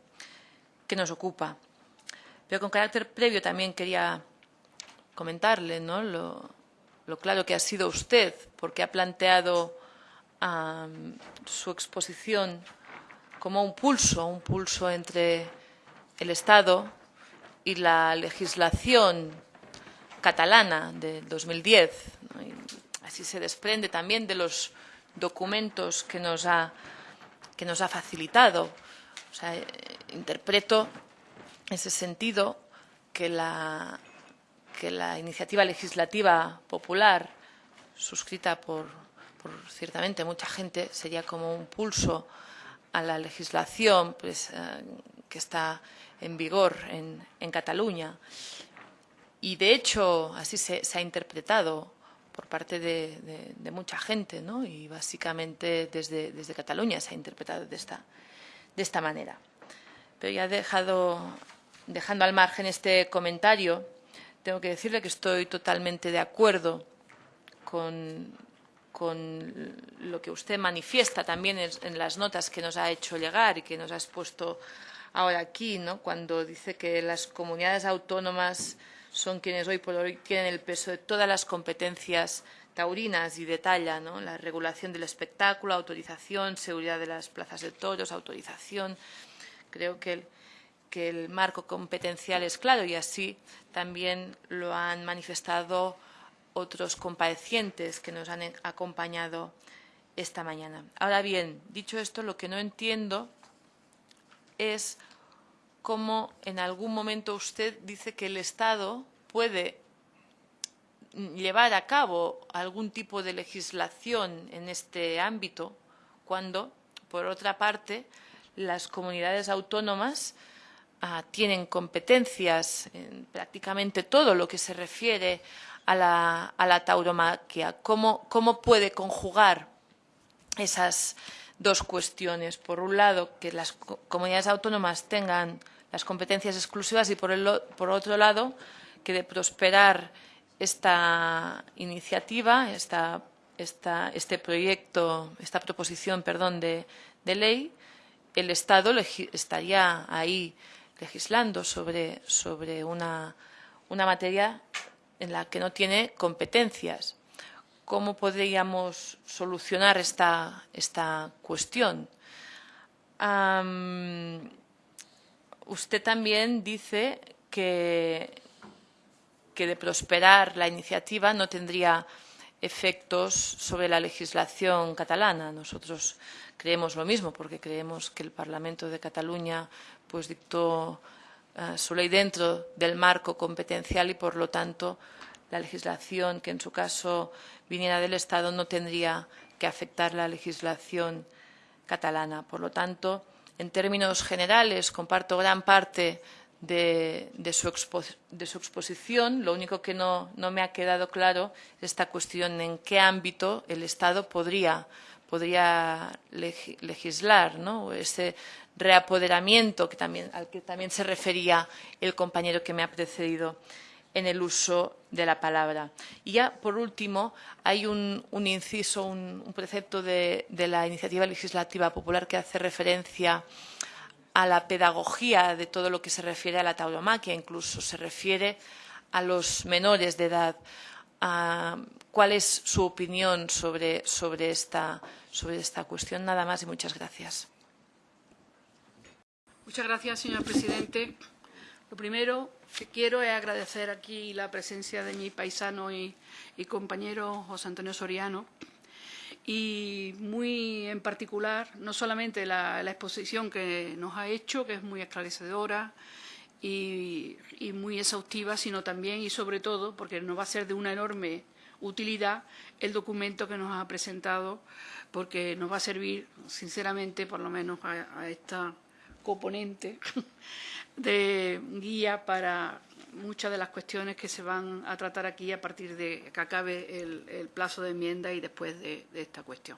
S4: que nos ocupa. Pero con carácter previo también quería comentarle ¿no? lo, claro que ha sido usted, porque ha planteado su exposición como un pulso, un pulso entre el Estado y la legislación catalana de 2010. así se desprende también de los documentos que nos ha, que nos ha facilitado. Eh, interpreto en ese sentido que la, que la iniciativa legislativa popular suscrita por, ciertamente mucha gente sería como un pulso a la legislación pues, eh, que está en vigor en, Cataluña. Y de hecho así se, ha interpretado por parte de, mucha gente, ¿no? y básicamente desde, desde, Cataluña se ha interpretado de esta, de esta manera. Pero ya dejado, dejando al margen este comentario, tengo que decirle que estoy totalmente de acuerdo con, lo que usted manifiesta también en, las notas que nos ha hecho llegar y que nos ha expuesto ahora aquí, ¿no? cuando dice que las comunidades autónomas son quienes hoy por hoy tienen el peso de todas las competencias taurinas y detalla ¿no? la regulación del espectáculo, autorización, seguridad de las plazas de toros, autorización. Creo que el, que el marco competencial es claro y así también lo han manifestado otros comparecientes que nos han acompañado esta mañana. Ahora bien, dicho esto, lo que no entiendo es cómo en algún momento usted dice que el Estado puede llevar a cabo algún tipo de legislación en este ámbito cuando, por otra parte, las comunidades autónomas Ah, tienen competencias en prácticamente todo lo que se refiere a la, tauromaquia. ¿Cómo, puede conjugar esas dos cuestiones? Por un lado, que las comunidades autónomas tengan las competencias exclusivas y por, el, por otro lado, que de prosperar esta iniciativa, esta, este proyecto, esta proposición perdón, de, de ley, el Estado estaría ahí legislando sobre, sobre una, una materia en la que no tiene competencias. ¿Cómo podríamos solucionar esta, esta cuestión? usted también dice que, que de prosperar la iniciativa no tendría efectos sobre la legislación catalana. Nosotros creemos lo mismo porque creemos que el Parlamento de Cataluña pues dictó eh, su ley dentro del marco competencial y, por lo tanto, la legislación que en su caso viniera del Estado no tendría que afectar la legislación catalana. Por lo tanto, en términos generales, comparto gran parte de, su, exposición. Lo único que no, me ha quedado claro es esta cuestión en qué ámbito el Estado podría, podría legislar, ¿no? ese reapoderamiento que también, al que también se refería el compañero que me ha precedido en el uso de la palabra. Y ya, por último, hay un, inciso, un, precepto de, la iniciativa legislativa popular que hace referencia a la pedagogía de todo lo que se refiere a la tauromaquia, incluso se refiere a los menores de edad. Ah, ¿Cuál es su opinión sobre, sobre, esta, sobre esta cuestión? Nada más y muchas gracias.
S2: Muchas gracias, señor presidente. Lo primero que quiero es agradecer aquí la presencia de mi paisano y, compañero José Antonio Soriano y muy en particular, no solamente la, exposición que nos ha hecho, que es muy esclarecedora y, y, muy exhaustiva, sino también y sobre todo, porque nos va a ser de una enorme utilidad, el documento que nos ha presentado, porque nos va a servir, sinceramente, por lo menos a esta componente *laughs* de guía para muchas de las cuestiones que se van a tratar aquí a partir de que acabe el, plazo de enmienda y después de, esta cuestión.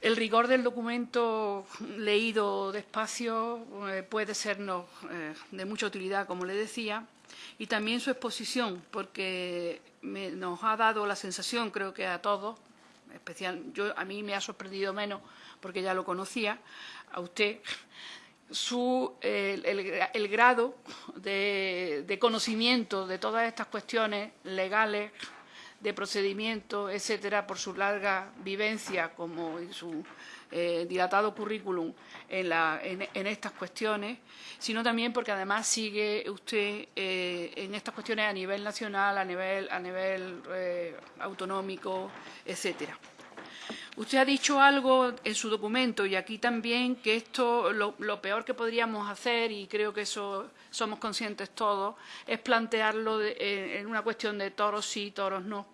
S2: El rigor del documento leído despacio eh, puede sernos eh, de mucha utilidad, como le decía, y también su exposición, porque nos ha dado la sensación, creo que a todos, especial, yo, a mí me ha sorprendido menos porque ya lo conocía, a usted su, el, grado de, conocimiento de todas estas cuestiones legales de procedimiento, etcétera, por su larga vivencia como en su eh, dilatado currículum en, estas cuestiones, sino también porque además sigue usted eh, en estas cuestiones a nivel nacional, a nivel, a nivel eh, autonómico, etcétera. Usted ha dicho algo en su documento y aquí también que esto, lo, peor que podríamos hacer, y creo que eso somos conscientes todos, es plantearlo en una cuestión de toros sí, toros no.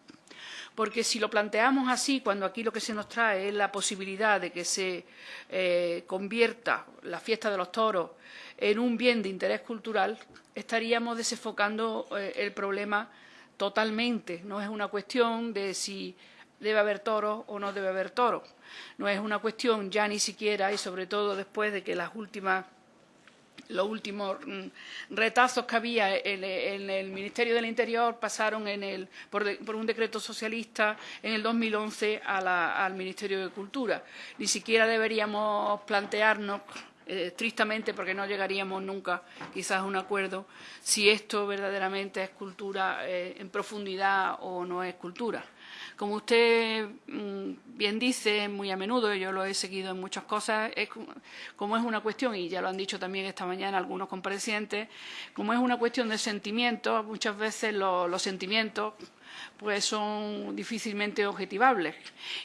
S2: Porque si lo planteamos así, cuando aquí lo que se nos trae es la posibilidad de que se eh, convierta la fiesta de los toros en un bien de interés cultural, estaríamos desenfocando eh, el problema totalmente. No es una cuestión de si debe haber toros o no debe haber toros. No es una cuestión ya ni siquiera, y sobre todo después de que las últimas los últimos mm, retazos que había en, el Ministerio del Interior pasaron en el, por, un decreto socialista en el 2011 al Ministerio de Cultura. Ni siquiera deberíamos plantearnos eh, tristamente porque no llegaríamos nunca quizás a un acuerdo si esto verdaderamente es cultura eh, en profundidad o no es cultura. Como usted mm, bien dice muy a menudo, yo lo he seguido en muchas cosas, es, como es una cuestión, y ya lo han dicho también esta mañana algunos comparecientes, como es una cuestión de sentimientos, muchas veces los sentimientos pues son difícilmente objetivables.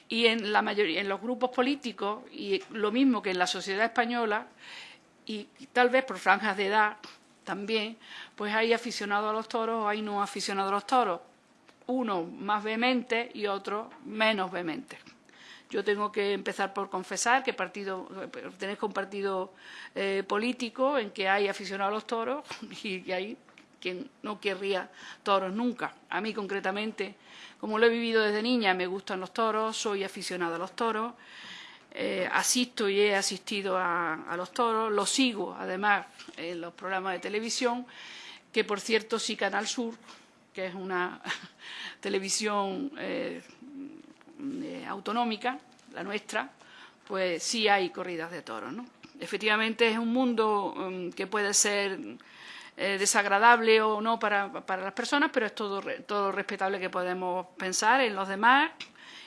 S2: Y en la mayoría, en los grupos políticos, y lo mismo que en la sociedad española, y tal vez por franjas de edad también, pues hay aficionados a los toros o hay no aficionados a los toros uno más vehemente y otro menos vehemente. Yo tengo que empezar por confesar que partido, pertenezco a un partido eh, político en que hay aficionados a los toros *laughs* y que hay quien no querría toros nunca. A mí concretamente, como lo he vivido desde niña, me gustan los toros, soy aficionada a los toros, eh, asisto y he asistido a, a los toros, los sigo además en los programas de televisión, que por cierto sí Canal Sur que es una *laughs* televisión eh, eh, autonómica, la nuestra, pues sí hay corridas de toros. ¿no? Efectivamente es un mundo mm, que puede ser eh, desagradable o no para, las personas, pero es todo, todo respetable que podemos pensar en los demás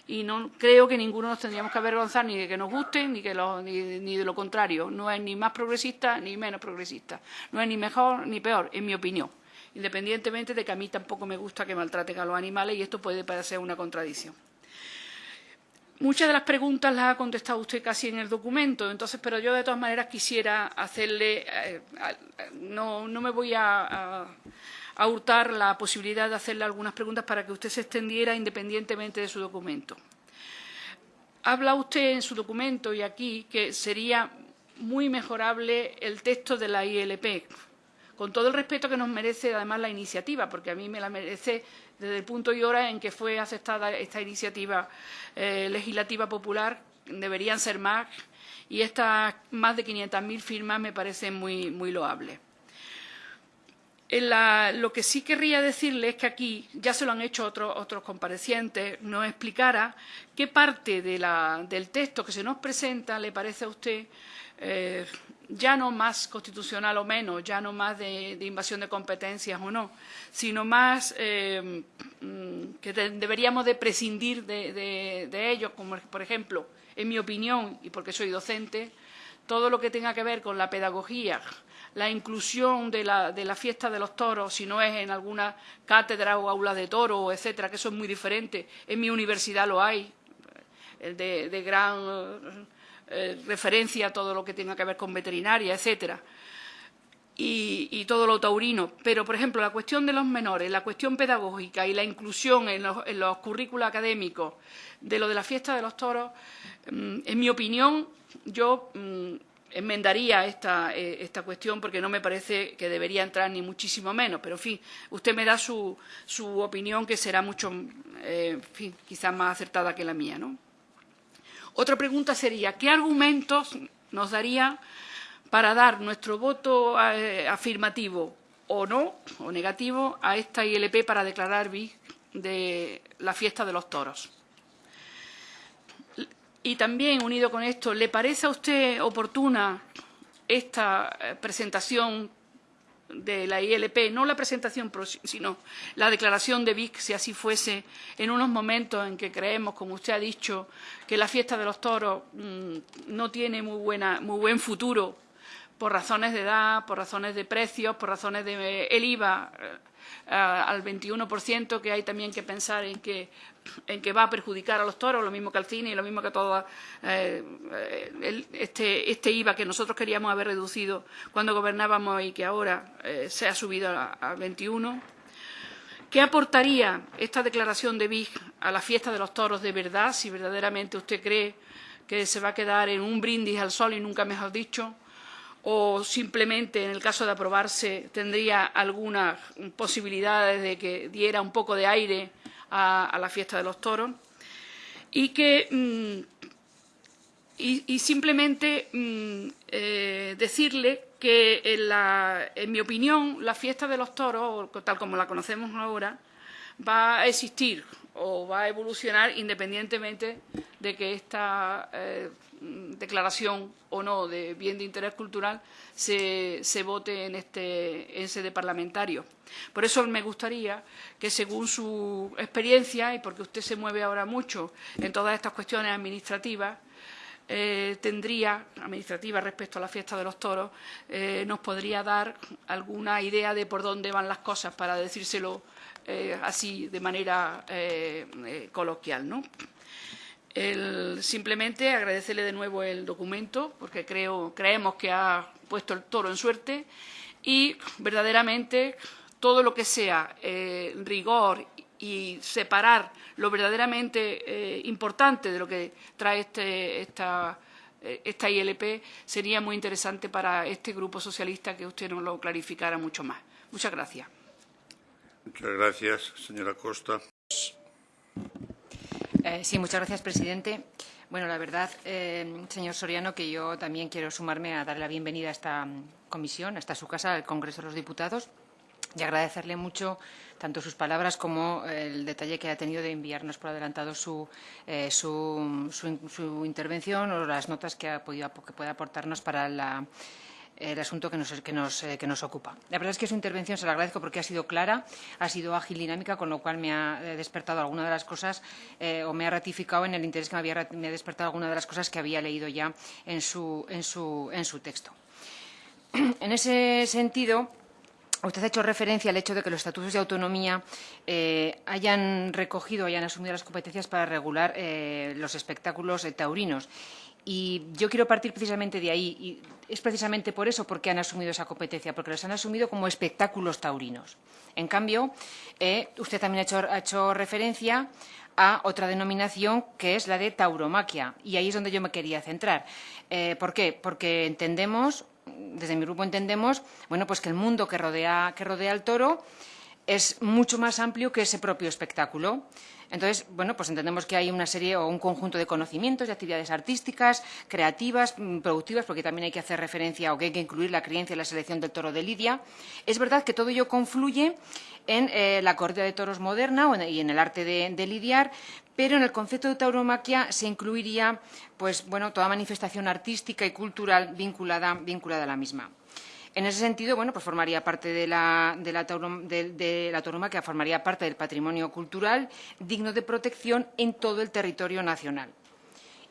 S2: y no creo que ninguno nos tendríamos que avergonzar ni de que nos guste ni, que ni, ni de lo contrario. No es ni más progresista ni menos progresista. No es ni mejor ni peor, en mi opinión independientemente de que a mí tampoco me gusta que maltraten a los animales y esto puede parecer una contradicción. Muchas de las preguntas las ha contestado usted casi en el documento, entonces, pero yo de todas maneras quisiera hacerle, eh, no, me voy a, hurtar la posibilidad de hacerle algunas preguntas para que usted se extendiera independientemente de su documento. Habla usted en su documento y aquí que sería muy mejorable el texto de la ILP, con todo el respeto que nos merece además la iniciativa, porque a mí me la merece desde el punto y hora en que fue aceptada esta iniciativa eh, legislativa popular, deberían ser más, y estas más de 500.000 firmas me parecen muy, muy loables. lo que sí querría decirle es que aquí, ya se lo han hecho otros, otros comparecientes, nos explicara qué parte del texto que se nos presenta le parece a usted eh, ya no más constitucional o menos, ya no más de, invasión de competencias o no, sino más eh, mm, que deberíamos de prescindir de, ellos, como por ejemplo, en mi opinión, y porque soy docente, todo lo que tenga que ver con la pedagogía, la inclusión de la, de la fiesta de los toros, si no es en alguna cátedra o aula de toro, etcétera, que eso es muy diferente. En mi universidad lo hay, el de gran eh, referencia a todo lo que tenga que ver con veterinaria, etcétera, y, todo lo taurino. Pero, por ejemplo, la cuestión de los menores, la cuestión pedagógica y la inclusión en los, currículos académicos de lo de la fiesta de los toros, mm, en mi opinión, yo mm, enmendaría esta, eh, esta, cuestión porque no me parece que debería entrar ni muchísimo menos. Pero, en fin, usted me da su, su opinión que será mucho, eh, en fin, quizás más acertada que la mía, ¿no? Otra pregunta sería, ¿qué argumentos nos daría para dar nuestro voto eh, afirmativo o no, o negativo, a esta ILP para declarar BIC de la fiesta de los toros? Y también, unido con esto, ¿le parece a usted oportuna esta eh, presentación de la ILP, no la presentación, sino la declaración de Vic, si así fuese, en unos momentos en que creemos, como usted ha dicho, que la fiesta de los toros mm, no tiene muy, buena, muy buen futuro por razones de edad, por razones de precios, por razones de el IVA eh, al 21%, que hay también que pensar en que, en que va a perjudicar a los toros, lo mismo que al cine y lo mismo que a todo eh, este, este, IVA que nosotros queríamos haber reducido cuando gobernábamos y que ahora eh, se ha subido al 21%. ¿Qué aportaría esta declaración de BIG a la fiesta de los toros de verdad, si verdaderamente usted cree que se va a quedar en un brindis al sol y nunca mejor dicho? O simplemente, en el caso de aprobarse, tendría algunas posibilidades de que diera un poco de aire a, la fiesta de los toros. Y que mm, y, simplemente mm, eh, decirle que, en, la, en, mi opinión, la fiesta de los toros, tal como la conocemos ahora, va a existir o va a evolucionar independientemente de que esta eh, declaración o no de bien de interés cultural se, se vote en este en sede parlamentario. Por eso me gustaría que, según su experiencia, y porque usted se mueve ahora mucho en todas estas cuestiones administrativas, eh, tendría, administrativa respecto a la fiesta de los toros, eh, nos podría dar alguna idea de por dónde van las cosas para decírselo eh, así de manera coloquial. ¿no? Simplemente agradecerle de nuevo el documento, porque creo, creemos que ha puesto el toro en suerte y verdaderamente todo lo que sea eh, rigor y separar lo verdaderamente eh, importante de lo que trae este, esta, eh, esta ILP sería muy interesante para este grupo socialista que usted nos lo clarificara mucho más. Muchas gracias.
S5: Muchas gracias, señora Costa.
S6: Eh, sí, muchas gracias, presidente. Bueno, la verdad, eh, señor Soriano, que yo también quiero sumarme a darle la bienvenida a esta mm, comisión, a esta su casa, al Congreso de los Diputados, y agradecerle mucho tanto sus palabras como el detalle que ha tenido de enviarnos por adelantado su, eh, su, su, intervención o las notas que, ha podido, que puede aportarnos para la el asunto que nos, que, nos, eh, que nos, ocupa. La verdad es que su intervención se la agradezco porque ha sido clara, ha sido ágil dinámica, con lo cual me ha eh, despertado alguna de las cosas eh, o me ha ratificado en el interés que me había me ha despertado alguna de las cosas que había leído ya en su, en su, en su texto. *clears throat* En ese sentido, Usted ha hecho referencia al hecho de que los estatutos de autonomía hayan recogido, hayan asumido las competencias para regular los espectáculos taurinos. Y yo quiero partir precisamente de ahí. Y es precisamente por eso porque han asumido esa competencia, porque los han asumido como espectáculos taurinos. En cambio, eh, usted también ha hecho, ha hecho, referencia a otra denominación que es la de tauromaquia. Y ahí es donde yo me quería centrar. Eh, ¿Por qué? Porque entendemos, desde mi grupo entendemos, bueno, pues que el mundo que rodea, que rodea al toro es mucho más amplio que ese propio espectáculo. Entonces, bueno, pues entendemos que hay una serie o un conjunto de conocimientos, de actividades artísticas, creativas, mm, productivas, porque también hay que hacer referencia o que hay que incluir la creencia y la selección del toro de Lidia. Es verdad que todo ello confluye en eh, la corrida de toros moderna y en el arte de, lidiar, pero en el concepto de tauromaquia se incluiría pues, bueno, toda manifestación artística y cultural vinculada, vinculada a la misma. En ese sentido, bueno, pues formaría parte de la, de la, de, formaría parte del patrimonio cultural digno de protección en todo el territorio nacional.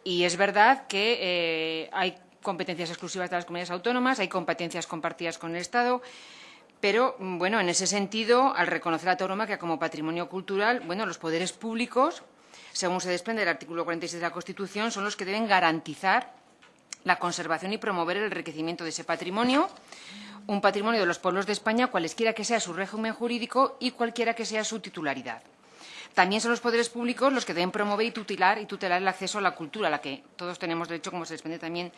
S6: Y es verdad que eh, hay competencias exclusivas de las comunidades autónomas, hay competencias compartidas con el Estado, pero, bueno, en ese sentido, al reconocer la tauromaquia como patrimonio cultural, bueno, los poderes públicos, según se desprende del artículo 46 de la Constitución, son los que deben garantizar la conservación y promover el enriquecimiento de ese patrimonio, un patrimonio de los pueblos de España, cualesquiera que sea su régimen jurídico y cualquiera que sea su titularidad. También son los poderes públicos los que deben promover y tutelar, y tutelar el acceso a la cultura, a la que todos tenemos derecho, como se desprende también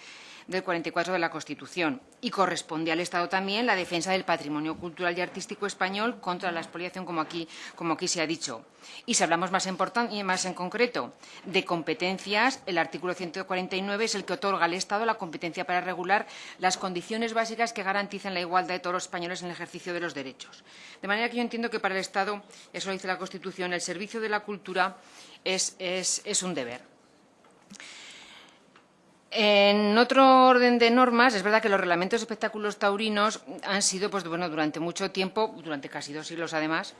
S6: del 44 de la Constitución. Y corresponde al Estado también la defensa del patrimonio cultural y artístico español contra la expoliación, como aquí, como aquí se ha dicho. Y si hablamos más en, más en concreto de competencias, el artículo 149 es el que otorga al Estado la competencia para regular las condiciones básicas que garanticen la igualdad de todos los españoles en el ejercicio de los derechos. De manera que yo entiendo que para el Estado, eso lo dice la Constitución, el servicio de la cultura es un deber. En otro orden de normas, es verdad que los reglamentos de espectáculos taurinos han sido, pues bueno, durante mucho tiempo, durante casi dos siglos además,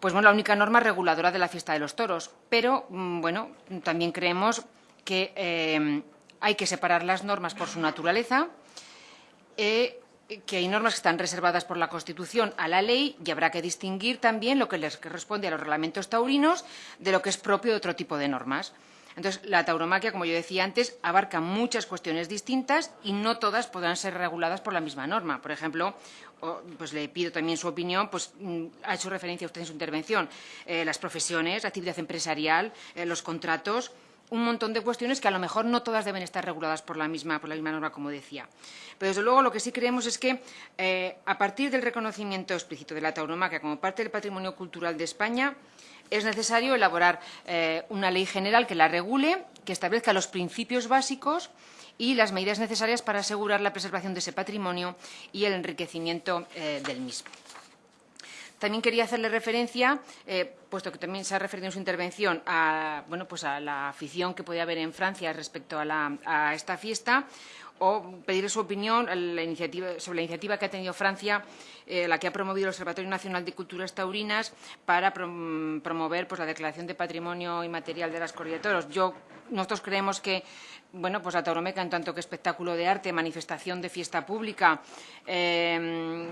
S6: pues bueno, la única norma reguladora de la fiesta de los toros. Pero, mm, bueno, también creemos que eh, hay que separar las normas por su naturaleza, eh, que hay normas que están reservadas por la Constitución a la ley y habrá que distinguir también lo que les corresponde a los reglamentos taurinos de lo que es propio de otro tipo de normas. Entonces, la tauromaquia, como yo decía antes, abarca muchas cuestiones distintas y no todas podrán ser reguladas por la misma norma. Por ejemplo, pues le pido también su opinión, pues mm, ha hecho referencia usted en su intervención, eh, las profesiones, la actividad empresarial, eh, los contratos, un montón de cuestiones que a lo mejor no todas deben estar reguladas por la misma, por la misma norma, como decía. Pero, desde luego, lo que sí creemos es que, eh, a partir del reconocimiento explícito de la tauromaquia como parte del patrimonio cultural de España, es necesario elaborar eh, una ley general que la regule, que establezca los principios básicos y las medidas necesarias para asegurar la preservación de ese patrimonio y el enriquecimiento eh, del mismo. También quería hacerle referencia, eh, puesto que también se ha referido en su intervención a, bueno, pues a la afición que puede haber en Francia respecto a esta fiesta, o pedir su opinión sobre la iniciativa que ha tenido Francia, eh, la que ha promovido el Observatorio Nacional de Culturas Taurinas para promover pues, la declaración de patrimonio inmaterial de las corridas de toros. Yo, nosotros creemos que bueno, pues la tauromeca en tanto que espectáculo de arte, manifestación de fiesta pública, eh,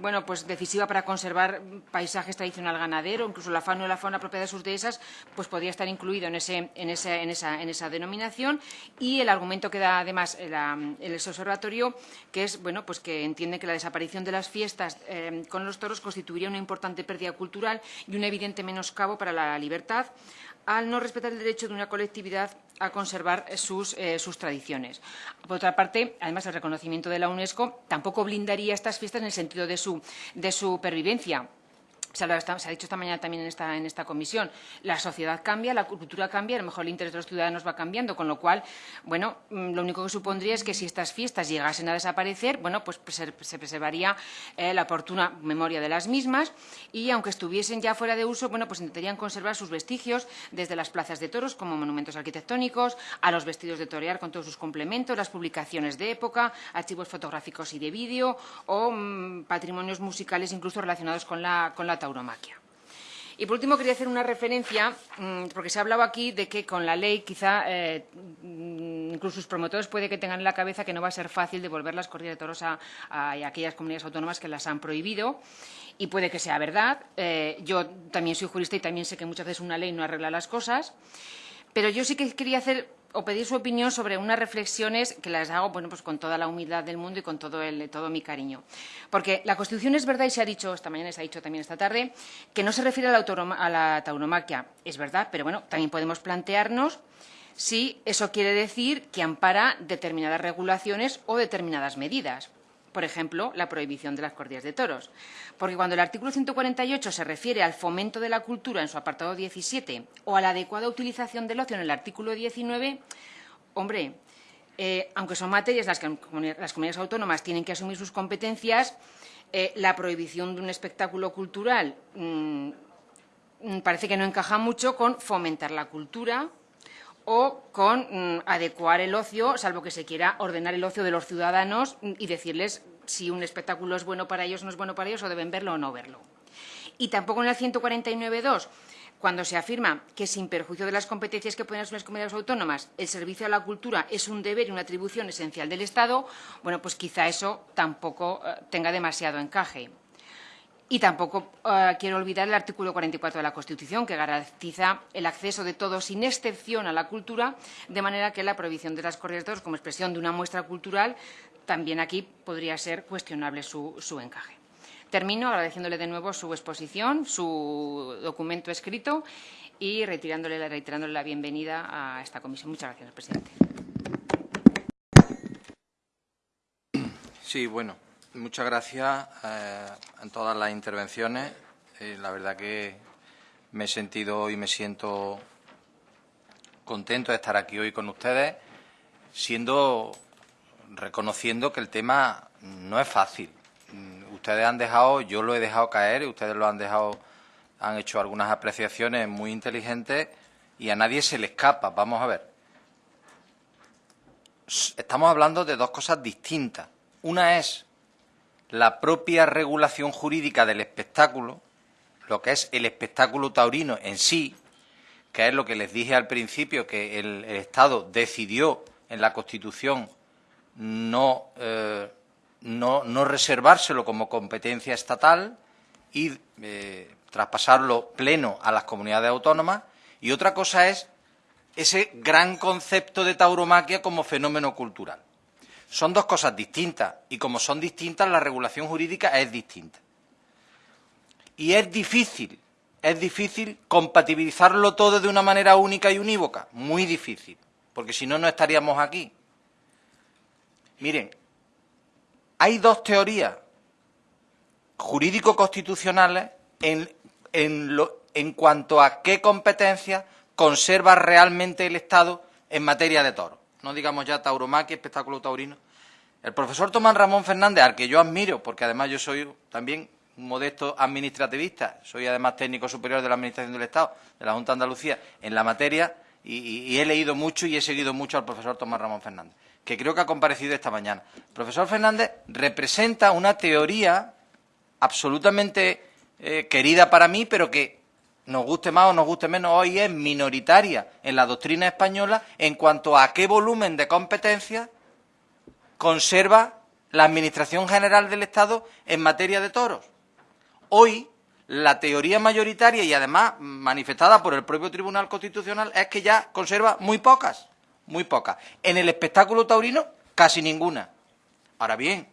S6: bueno, pues decisiva para conservar paisajes tradicional ganadero, incluso la fauna y la fauna propia de sus dehesas, pues podría estar incluido en, esa, en esa, denominación. Y el argumento que da además el, observatorio, que es, bueno, pues que entiende que la desaparición de las fiestas eh, con los toros constituiría una importante pérdida cultural y un evidente menoscabo para la libertad, al no respetar el derecho de una colectividad a conservar sus, eh, tradiciones. Por otra parte, además, el reconocimiento de la UNESCO tampoco blindaría estas fiestas en el sentido de su, de su pervivencia se ha, dicho esta mañana también en esta, en esta comisión, la sociedad cambia, la cultura cambia, a lo mejor el interés de los ciudadanos va cambiando, con lo cual, bueno, mm, lo único que supondría es que si estas fiestas llegasen a desaparecer, bueno, pues se, preservaría eh, la oportuna memoria de las mismas y, aunque estuviesen ya fuera de uso, bueno, pues intentarían conservar sus vestigios desde las plazas de toros como monumentos arquitectónicos, a los vestidos de torear con todos sus complementos, las publicaciones de época, archivos fotográficos y de vídeo o mm, patrimonios musicales incluso relacionados con la, con la Y por último quería hacer una referencia, mm, porque se ha hablado aquí de que con la ley quizá eh, mm, incluso sus promotores puede que tengan en la cabeza que no va a ser fácil devolver las corridas de toros a, aquellas comunidades autónomas que las han prohibido y puede que sea verdad. Eh, yo también soy jurista y también sé que muchas veces una ley no arregla las cosas, pero yo sí que quería hacer o pedir su opinión sobre unas reflexiones que las hago bueno, pues con toda la humildad del mundo y con todo, el, todo mi cariño. Porque la Constitución es verdad y se ha dicho esta mañana, se ha dicho también esta tarde, que no se refiere a la, a la tauromaquia. Es verdad, pero bueno, también podemos plantearnos si eso quiere decir que ampara determinadas regulaciones o determinadas medidas por ejemplo, la prohibición de las cordias de toros. Porque cuando el artículo 148 se refiere al fomento de la cultura en su apartado 17 o a la adecuada utilización del ocio en el artículo 19, hombre, eh, aunque son materias las que las comunidades autónomas tienen que asumir sus competencias, eh, la prohibición de un espectáculo cultural mm, parece que no encaja mucho con fomentar la cultura, o con mm, adecuar el ocio, salvo que se quiera ordenar el ocio de los ciudadanos y decirles si un espectáculo es bueno para ellos no es bueno para ellos o deben verlo o no verlo. Y tampoco en el 149.2, cuando se afirma que sin perjuicio de las competencias que pueden asumir las comunidades autónomas, el servicio a la cultura es un deber y una atribución esencial del Estado, bueno, pues quizá eso tampoco eh, tenga demasiado encaje. Y tampoco eh, quiero olvidar el artículo 44 de la Constitución, que garantiza el acceso de todos, sin excepción, a la cultura, de manera que la prohibición de las toros como expresión de una muestra cultural, también aquí podría ser cuestionable su, encaje. Termino agradeciéndole de nuevo su exposición, su documento escrito y retirándole, reiterándole la bienvenida a esta comisión. Muchas gracias, presidente.
S1: Sí, bueno, Muchas gracias eh, en todas las intervenciones. Eh, la verdad que me he sentido y me siento contento de estar aquí hoy con ustedes, siendo reconociendo que el tema no es fácil. Mm, ustedes han dejado, yo lo he dejado caer, ustedes lo han dejado, han hecho algunas apreciaciones muy inteligentes y a nadie se le escapa. Vamos a ver. estamos hablando de dos cosas distintas. Una es la propia regulación jurídica del espectáculo, lo que es el espectáculo taurino en sí, que es lo que les dije al principio, que el, Estado decidió en la Constitución no, eh, no, no, reservárselo como competencia estatal y eh, traspasarlo pleno a las comunidades autónomas. Y otra cosa es ese gran concepto de tauromaquia como fenómeno cultural. Son dos cosas distintas y como son distintas la regulación jurídica es distinta. Y es difícil, es difícil compatibilizarlo todo de una manera única y unívoca, muy difícil, porque si no, no estaríamos aquí. Miren, hay dos teorías jurídico-constitucionales en, en cuanto a qué competencias conserva realmente el Estado en materia de toros. No digamos ya tauromaquia, espectáculo taurino. El profesor Tomás Ramón Fernández, al que yo admiro, porque además yo soy también un modesto administrativista, soy además técnico superior de la Administración del Estado, de la Junta de Andalucía, en la materia, y, he leído mucho y he seguido mucho al profesor Tomás Ramón Fernández, que creo que ha comparecido esta mañana. El profesor Fernández representa una teoría absolutamente eh, querida para mí, pero que nos guste más o nos guste menos, hoy es minoritaria en la doctrina española en cuanto a qué volumen de competencias conserva la Administración General del Estado en materia de toros. Hoy, la teoría mayoritaria y además manifestada por el propio Tribunal Constitucional es que ya conserva muy pocas, muy pocas. En el espectáculo taurino, casi ninguna. Ahora bien,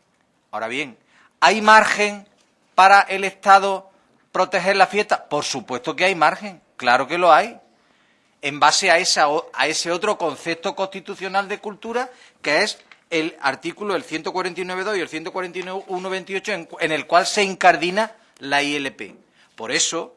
S1: ahora bien, ¿hay margen para el Estado proteger la fiesta? Por supuesto que hay margen, claro que lo hay, en base a, esa, a ese otro concepto constitucional de cultura que es el artículo el 149.2 y el 141.28 en, en el cual se incardina la ILP. Por eso,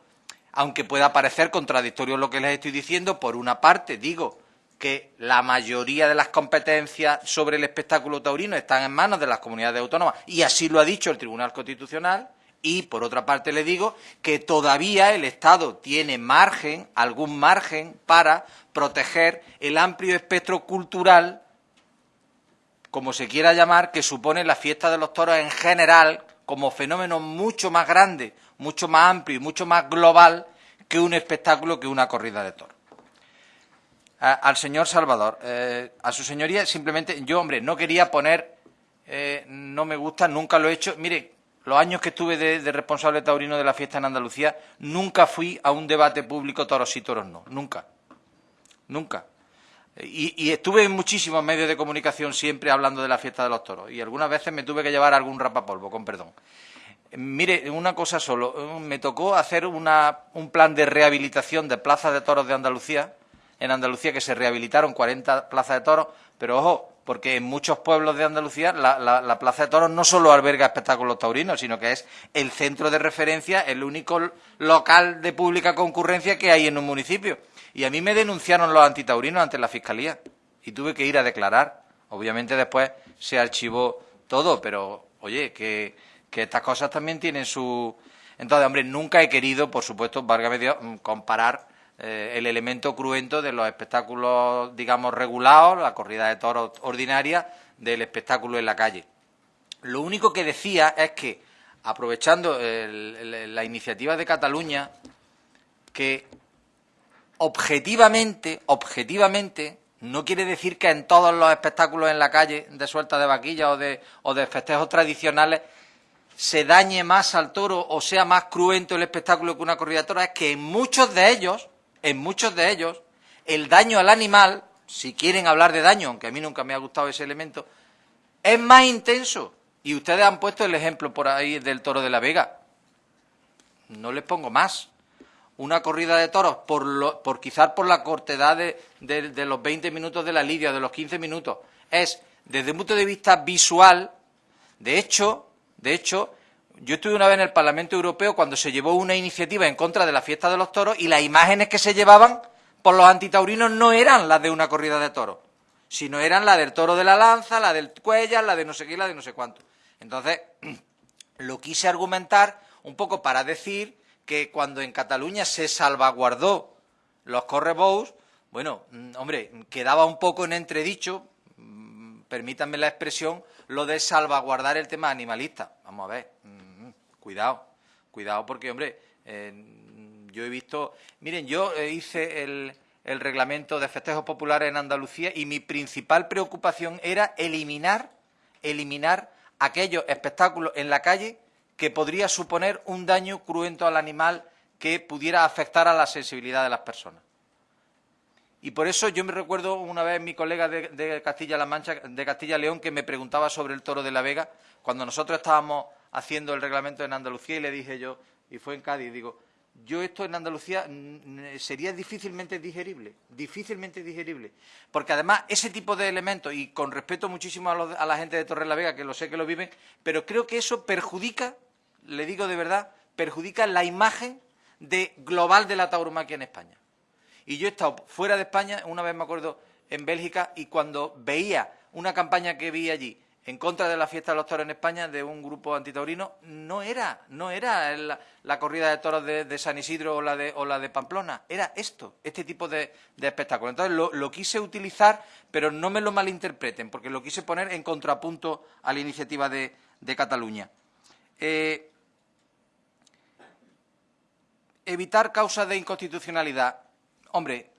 S1: aunque pueda parecer contradictorio lo que les estoy diciendo, por una parte digo que la mayoría de las competencias sobre el espectáculo taurino están en manos de las comunidades autónomas y así lo ha dicho el Tribunal Constitucional, y, por otra parte, le digo que todavía el Estado tiene margen, algún margen, para proteger el amplio espectro cultural, como se quiera llamar, que supone la fiesta de los toros en general, como fenómeno mucho más grande, mucho más amplio y mucho más global que un espectáculo, que una corrida de toros. al señor Salvador, eh, a su señoría, simplemente, yo, hombre, no quería poner, eh, no me gusta, nunca lo he hecho. Mire, los años que estuve de, responsable taurino de la fiesta en Andalucía, nunca fui a un debate público toros y toros no, nunca, nunca. Y, estuve en muchísimos medios de comunicación siempre hablando de la fiesta de los toros y algunas veces me tuve que llevar algún rapapolvo, con perdón. Mire, una cosa solo, me tocó hacer un plan de rehabilitación de plazas de toros de Andalucía, en Andalucía que se rehabilitaron 40 plazas de toros, pero ojo, porque en muchos pueblos de Andalucía la, Plaza de Toros no solo alberga espectáculos taurinos, sino que es el centro de referencia, el único local de pública concurrencia que hay en un municipio. Y a mí me denunciaron los antitaurinos ante la Fiscalía y tuve que ir a declarar. Obviamente después se archivó todo, pero oye, que, estas cosas también tienen su... Entonces, hombre, nunca he querido, por supuesto, válgame Dios, comparar eh, el elemento cruento de los espectáculos, digamos, regulados, la corrida de toros ordinaria, del espectáculo en la calle. Lo único que decía es que, aprovechando la iniciativa de Cataluña, que objetivamente, objetivamente, no quiere decir que en todos los espectáculos en la calle de suelta de vaquilla o de, o de festejos tradicionales se dañe más al toro o sea más cruento el espectáculo que una corrida de toros, es que en muchos de ellos en muchos de ellos, el daño al animal, si quieren hablar de daño, aunque a mí nunca me ha gustado ese elemento, es más intenso. Y ustedes han puesto el ejemplo por ahí del toro de la Vega. No les pongo más. Una corrida de toros, por, lo, por quizás por la cortedad de, de los 20 minutos de la lidia, de los 15 minutos, es, desde un punto de vista visual, de hecho, de hecho, yo estuve una vez en el Parlamento Europeo cuando se llevó una iniciativa en contra de la fiesta de los toros y las imágenes que se llevaban por los antitaurinos no eran las de una corrida de toros, sino eran la del toro de la lanza, la del cuellar, la de no sé qué, la de no sé cuánto. Entonces, *clears throat* lo quise argumentar un poco para decir que cuando en Cataluña se salvaguardó los correbous, bueno, mm, hombre, quedaba un poco en entredicho, mm, permítanme la expresión, lo de salvaguardar el tema animalista. Vamos a ver, mm, cuidado, cuidado porque, hombre, eh, yo he visto... Miren, yo hice el, el reglamento de festejos populares en Andalucía y mi principal preocupación era eliminar, eliminar aquellos espectáculos en la calle que podría suponer un daño cruento al animal que pudiera afectar a la sensibilidad de las personas. Y por eso yo me recuerdo una vez mi colega de, Castilla-La Mancha, de Castilla-León, que me preguntaba sobre el toro de la Vega, cuando nosotros estábamos haciendo el reglamento en Andalucía y le dije yo, y fue en Cádiz, digo, yo esto en Andalucía sería difícilmente digerible, difícilmente digerible. Porque además ese tipo de elementos, y con respeto muchísimo a, a la gente de Torre la Vega, que lo sé que lo viven, pero creo que eso perjudica, le digo de verdad, perjudica la imagen global de la tauromaquia en España. Y yo he estado fuera de España, una vez me acuerdo, en Bélgica, y cuando veía una campaña que vi allí en contra de la fiesta de los toros en España de un grupo antitaurino, no era, no era la, corrida de toros de, San Isidro o la de, de Pamplona, era esto, este tipo de, espectáculo. Entonces lo, quise utilizar, pero no me lo malinterpreten, porque lo quise poner en contrapunto a la iniciativa de, Cataluña. Eh, evitar causas de inconstitucionalidad. Hombre,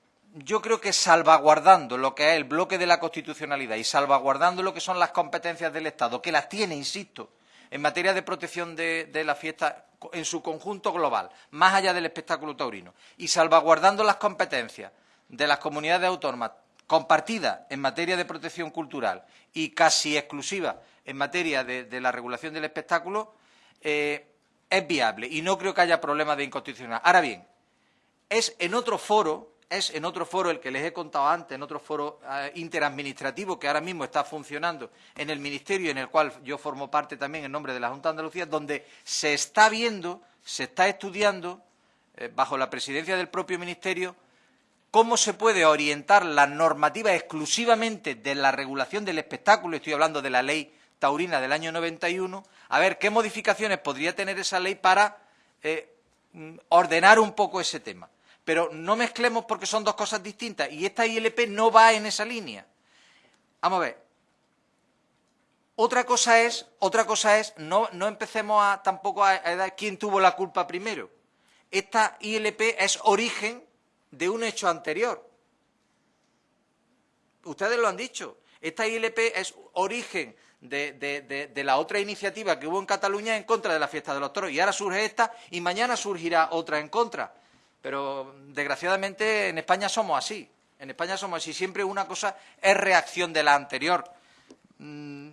S1: yo creo que salvaguardando lo que es el bloque de la constitucionalidad y salvaguardando lo que son las competencias del Estado, que las tiene, insisto, en materia de protección de, la fiesta en su conjunto global, más allá del espectáculo taurino, y salvaguardando las competencias de las comunidades autónomas compartidas en materia de protección cultural y casi exclusivas en materia de, la regulación del espectáculo, eh, es viable y no creo que haya problema de inconstitucionalidad. Ahora bien, es en otro foro, es en otro foro el que les he contado antes, en otro foro eh, interadministrativo que ahora mismo está funcionando en el Ministerio, en el cual yo formo parte también en nombre de la Junta de Andalucía, donde se está viendo, se está estudiando, eh, bajo la presidencia del propio Ministerio, cómo se puede orientar la normativa exclusivamente de la regulación del espectáculo, estoy hablando de la ley taurina del año 91, a ver qué modificaciones podría tener esa ley para eh, mm, ordenar un poco ese tema. Pero no mezclemos porque son dos cosas distintas y esta ILP no va en esa línea. Vamos a ver. Otra cosa es, otra cosa es, no, no empecemos a, tampoco a, a dar quién tuvo la culpa primero. Esta ILP es origen de un hecho anterior. Ustedes lo han dicho. Esta ILP es origen de, la otra iniciativa que hubo en Cataluña en contra de la fiesta de los toros. Y ahora surge esta y mañana surgirá otra en contra. Pero desgraciadamente en España somos así. En España somos así. Siempre una cosa es reacción de la anterior. Mm,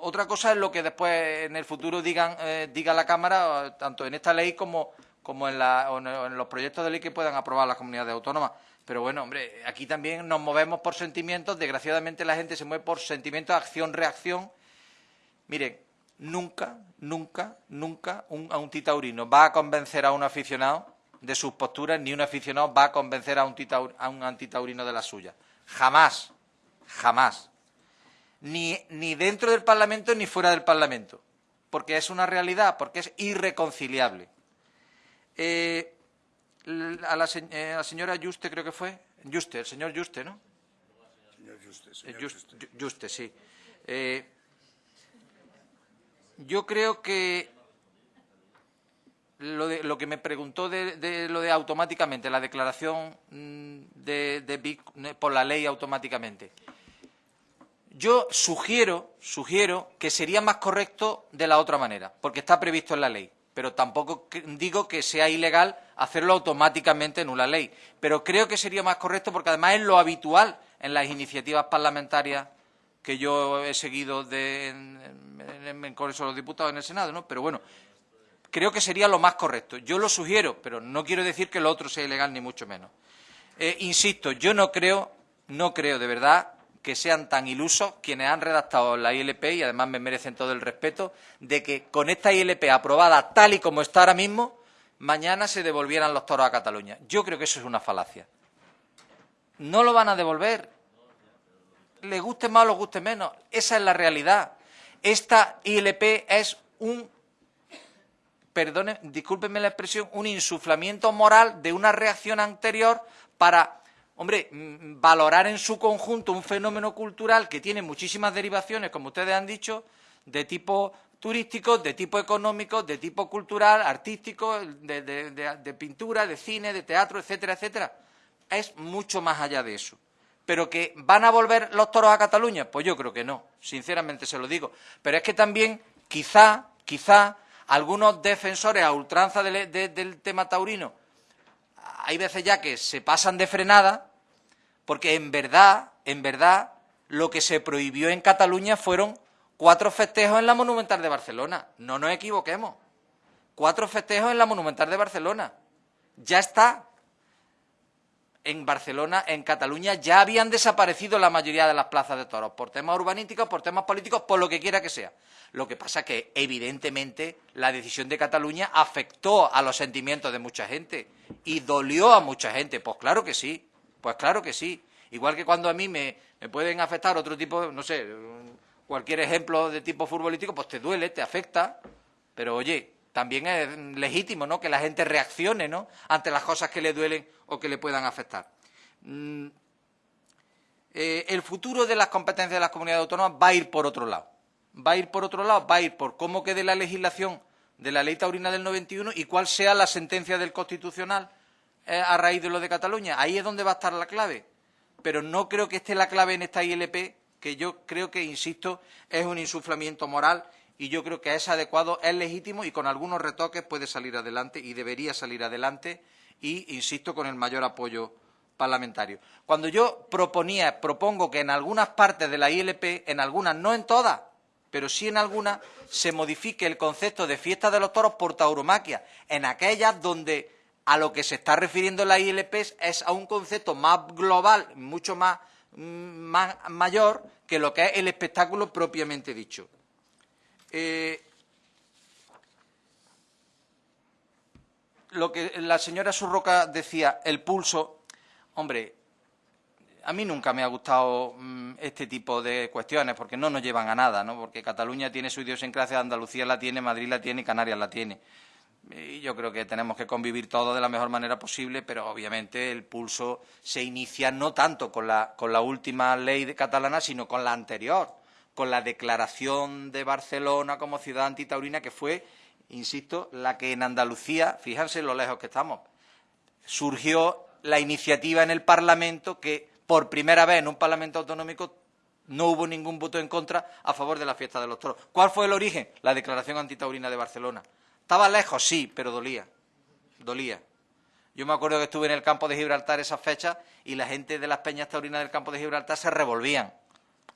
S1: otra cosa es lo que después en el futuro digan, eh, diga la Cámara, tanto en esta ley como, como en, en los proyectos de ley que puedan aprobar las comunidades autónomas. Pero bueno, hombre, aquí también nos movemos por sentimientos. Desgraciadamente la gente se mueve por sentimientos, acción-reacción. Miren, nunca, nunca, nunca un, a un titaurino va a convencer a un aficionado de sus posturas, ni un aficionado va a convencer a un, a un antitaurino de la suya. Jamás, jamás. Ni, ni dentro del Parlamento ni fuera del Parlamento. Porque es una realidad, porque es irreconciliable. Eh, a la, eh, la, señora Juste, creo que fue. Juste, el señor Juste, ¿no?
S5: Señor Juste,
S1: eh, Juste. sí. Eh, yo creo que lo, de, lo que me preguntó de, lo de automáticamente, la declaración mm, de, de por la ley automáticamente. Yo sugiero, sugiero que sería más correcto de la otra manera, porque está previsto en la ley pero tampoco digo que sea ilegal hacerlo automáticamente en una ley. Pero creo que sería más correcto porque además es lo habitual en las iniciativas parlamentarias que yo he seguido en, el Congreso de los Diputados, en el Senado, ¿no? Pero bueno, creo que sería lo más correcto. Yo lo sugiero, pero no quiero decir que lo otro sea ilegal, ni mucho menos. Eh, insisto, yo no creo, no creo de verdad que sean tan ilusos quienes han redactado la ILP, y además me merecen todo el respeto, de que con esta ILP aprobada tal y como está ahora mismo, mañana se devolvieran los toros a Cataluña. Yo creo que eso es una falacia. No lo van a devolver. Le guste más o le guste menos. Esa es la realidad. Esta ILP es un, perdone, discúlpenme la expresión, un insuflamiento moral de una reacción anterior para hombre, mm, valorar en su conjunto un fenómeno cultural que tiene muchísimas derivaciones, como ustedes han dicho, de tipo turístico, de tipo económico, de tipo cultural, artístico, de, de pintura, de cine, de teatro, etcétera, etcétera. Es mucho más allá de eso. Pero que van a volver los toros a Cataluña, pues yo creo que no, sinceramente se lo digo. Pero es que también, quizá, quizá, algunos defensores a ultranza del tema taurino, hay veces ya que se pasan de frenada, porque en verdad, en verdad, lo que se prohibió en Cataluña fueron cuatro festejos en la Monumental de Barcelona. No nos equivoquemos. Cuatro festejos en la Monumental de Barcelona. Ya está. En Barcelona, en Cataluña, ya habían desaparecido la mayoría de las plazas de toros, por temas urbanísticos, por temas políticos, por lo que quiera que sea. Lo que pasa que, evidentemente, la decisión de Cataluña afectó a los sentimientos de mucha gente y dolió a mucha gente. Pues claro que sí, pues claro que sí. Igual que cuando a mí me, me pueden afectar otro tipo, no sé, cualquier ejemplo de tipo futbolístico, pues te duele, te afecta, pero oye, también es legítimo, ¿no?, que la gente reaccione, ¿no?, ante las cosas que le duelen o que le puedan afectar. Mm, eh, el futuro de las competencias de las comunidades autónomas va a ir por otro lado. Va a ir por otro lado, va a ir por cómo quede la legislación de la ley taurina del 91 y cuál sea la sentencia del Constitucional eh, a raíz de lo de Cataluña. Ahí es donde va a estar la clave. Pero no creo que esté la clave en esta ILP que yo creo que, insisto, es un insuflamiento moral y yo creo que es adecuado, es legítimo y con algunos retoques puede salir adelante y debería salir adelante y, insisto, con el mayor apoyo parlamentario. Cuando yo proponía, propongo que en algunas partes de la ILP, en algunas, no en todas, pero sí en algunas, se modifique el concepto de fiesta de los toros por tauromaquia, en aquellas donde a lo que se está refiriendo la ILP es a un concepto más global, mucho más más, mayor que lo que es el espectáculo propiamente dicho. Eh, lo que la señora Surroca decía, el pulso, hombre, a mí nunca me ha gustado mm, este tipo de cuestiones porque no nos llevan a nada, ¿no? Porque Cataluña tiene su idiosincrasia, Andalucía la tiene, Madrid la tiene Canarias la tiene. Y yo creo que tenemos que convivir todos de la mejor manera posible, pero obviamente el pulso se inicia no tanto con la, con la última ley catalana, sino con la anterior, con la declaración de Barcelona como ciudad antitaurina, que fue, insisto, la que en Andalucía, fíjense lo lejos que estamos, surgió la iniciativa en el Parlamento que por primera vez en un Parlamento autonómico no hubo ningún voto en contra a favor de la fiesta de los toros. ¿Cuál fue el origen? La declaración antitaurina de Barcelona. Estaba lejos, sí, pero dolía. Dolía. Yo me acuerdo que estuve en el campo de Gibraltar esas fechas y la gente de las peñas taurinas del campo de Gibraltar se revolvían.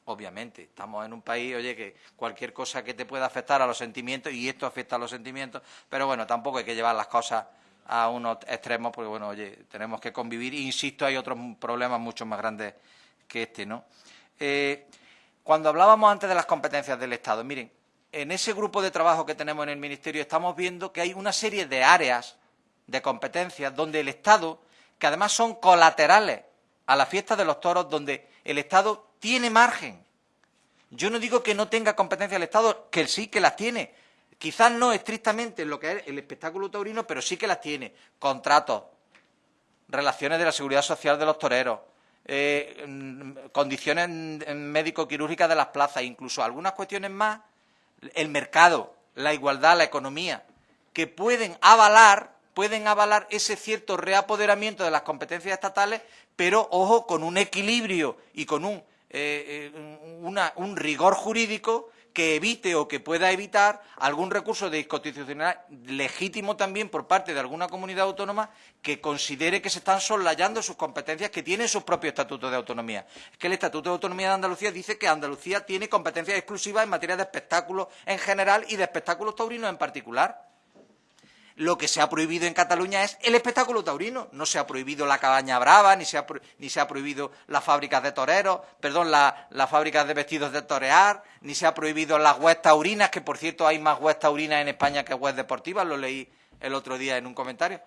S1: Obviamente, estamos en un país, oye, que cualquier cosa que te pueda afectar a los sentimientos, y esto afecta a los sentimientos, pero bueno, tampoco hay que llevar las cosas a unos extremos, porque bueno, oye, tenemos que convivir. Insisto, hay otros problemas mucho más grandes que este, ¿no? Eh, cuando hablábamos antes de las competencias del Estado, miren, en ese grupo de trabajo que tenemos en el Ministerio estamos viendo que hay una serie de áreas de competencias donde el Estado, que además son colaterales a la fiesta de los toros, donde el Estado tiene margen. Yo no digo que no tenga competencia el Estado, que sí que las tiene. Quizás no estrictamente en lo que es el espectáculo taurino, pero sí que las tiene. Contratos, relaciones de la seguridad social de los toreros, eh, condiciones médico-quirúrgicas de las plazas, incluso algunas cuestiones más el mercado, la igualdad, la economía, que pueden avalar, pueden avalar ese cierto reapoderamiento de las competencias estatales, pero ojo, con un equilibrio y con un, eh, eh, un rigor jurídico que evite o que pueda evitar algún recurso de inconstitucionalidad legítimo también por parte de alguna comunidad autónoma que considere que se están soslayando sus competencias que tienen sus propios estatutos de autonomía. Es que el Estatuto de Autonomía de Andalucía dice que Andalucía tiene competencias exclusivas en materia de espectáculos en general y de espectáculos taurinos en particular. Lo que se ha prohibido en Cataluña es el espectáculo taurino. No se ha prohibido la cabaña brava, ni se ha, ni se ha prohibido las fábricas de toreros, perdón, las fábricas de vestidos de torear, ni se ha prohibido las webs taurinas, que por cierto hay más webs taurinas en España que webs deportivas, lo leí el otro día en un comentario.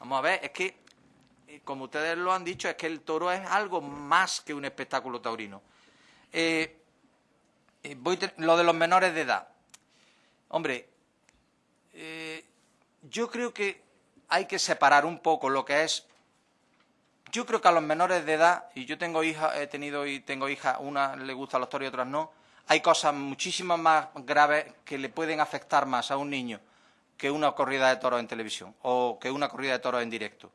S1: Vamos a ver, es que, eh, como ustedes lo han dicho, es que el toro es algo más que un espectáculo taurino. Eh, eh, voy lo de los menores de edad. Hombre, yo creo que hay que separar un poco lo que es yo creo que a los menores de edad, y yo tengo hija, he tenido y tengo hijas, una le gusta los toros y otras no, hay cosas muchísimas más graves que le pueden afectar más a un niño que una corrida de toros en televisión o que una corrida de toros en directo.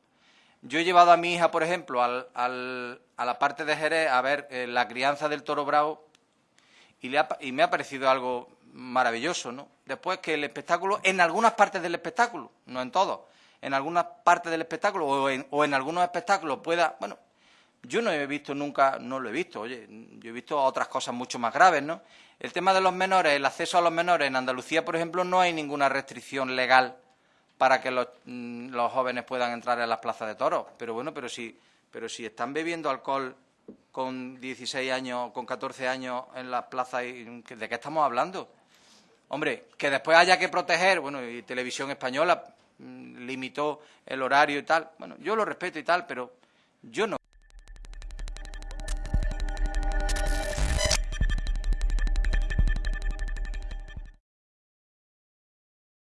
S1: Yo he llevado a mi hija, por ejemplo, al, a la parte de Jerez a ver eh, la crianza del toro bravo y, le y me ha parecido algo maravilloso, ¿no? Después que el espectáculo, en algunas partes del espectáculo, no en todos, en algunas partes del espectáculo o en, o en algunos espectáculos pueda, bueno, yo no he visto nunca, no lo he visto, oye, yo he visto otras cosas mucho más graves, ¿no? El tema de los menores, el acceso a los menores, en Andalucía, por ejemplo, no hay ninguna restricción legal para que los, mm, los jóvenes puedan entrar en las plazas de toros, pero bueno, pero si, pero si están bebiendo alcohol con 16 años, con 14 años en las plazas, ¿de qué estamos hablando? Hombre, que después haya que proteger, bueno, y Televisión Española mm, limitó el horario y tal, bueno, yo lo respeto y tal, pero yo no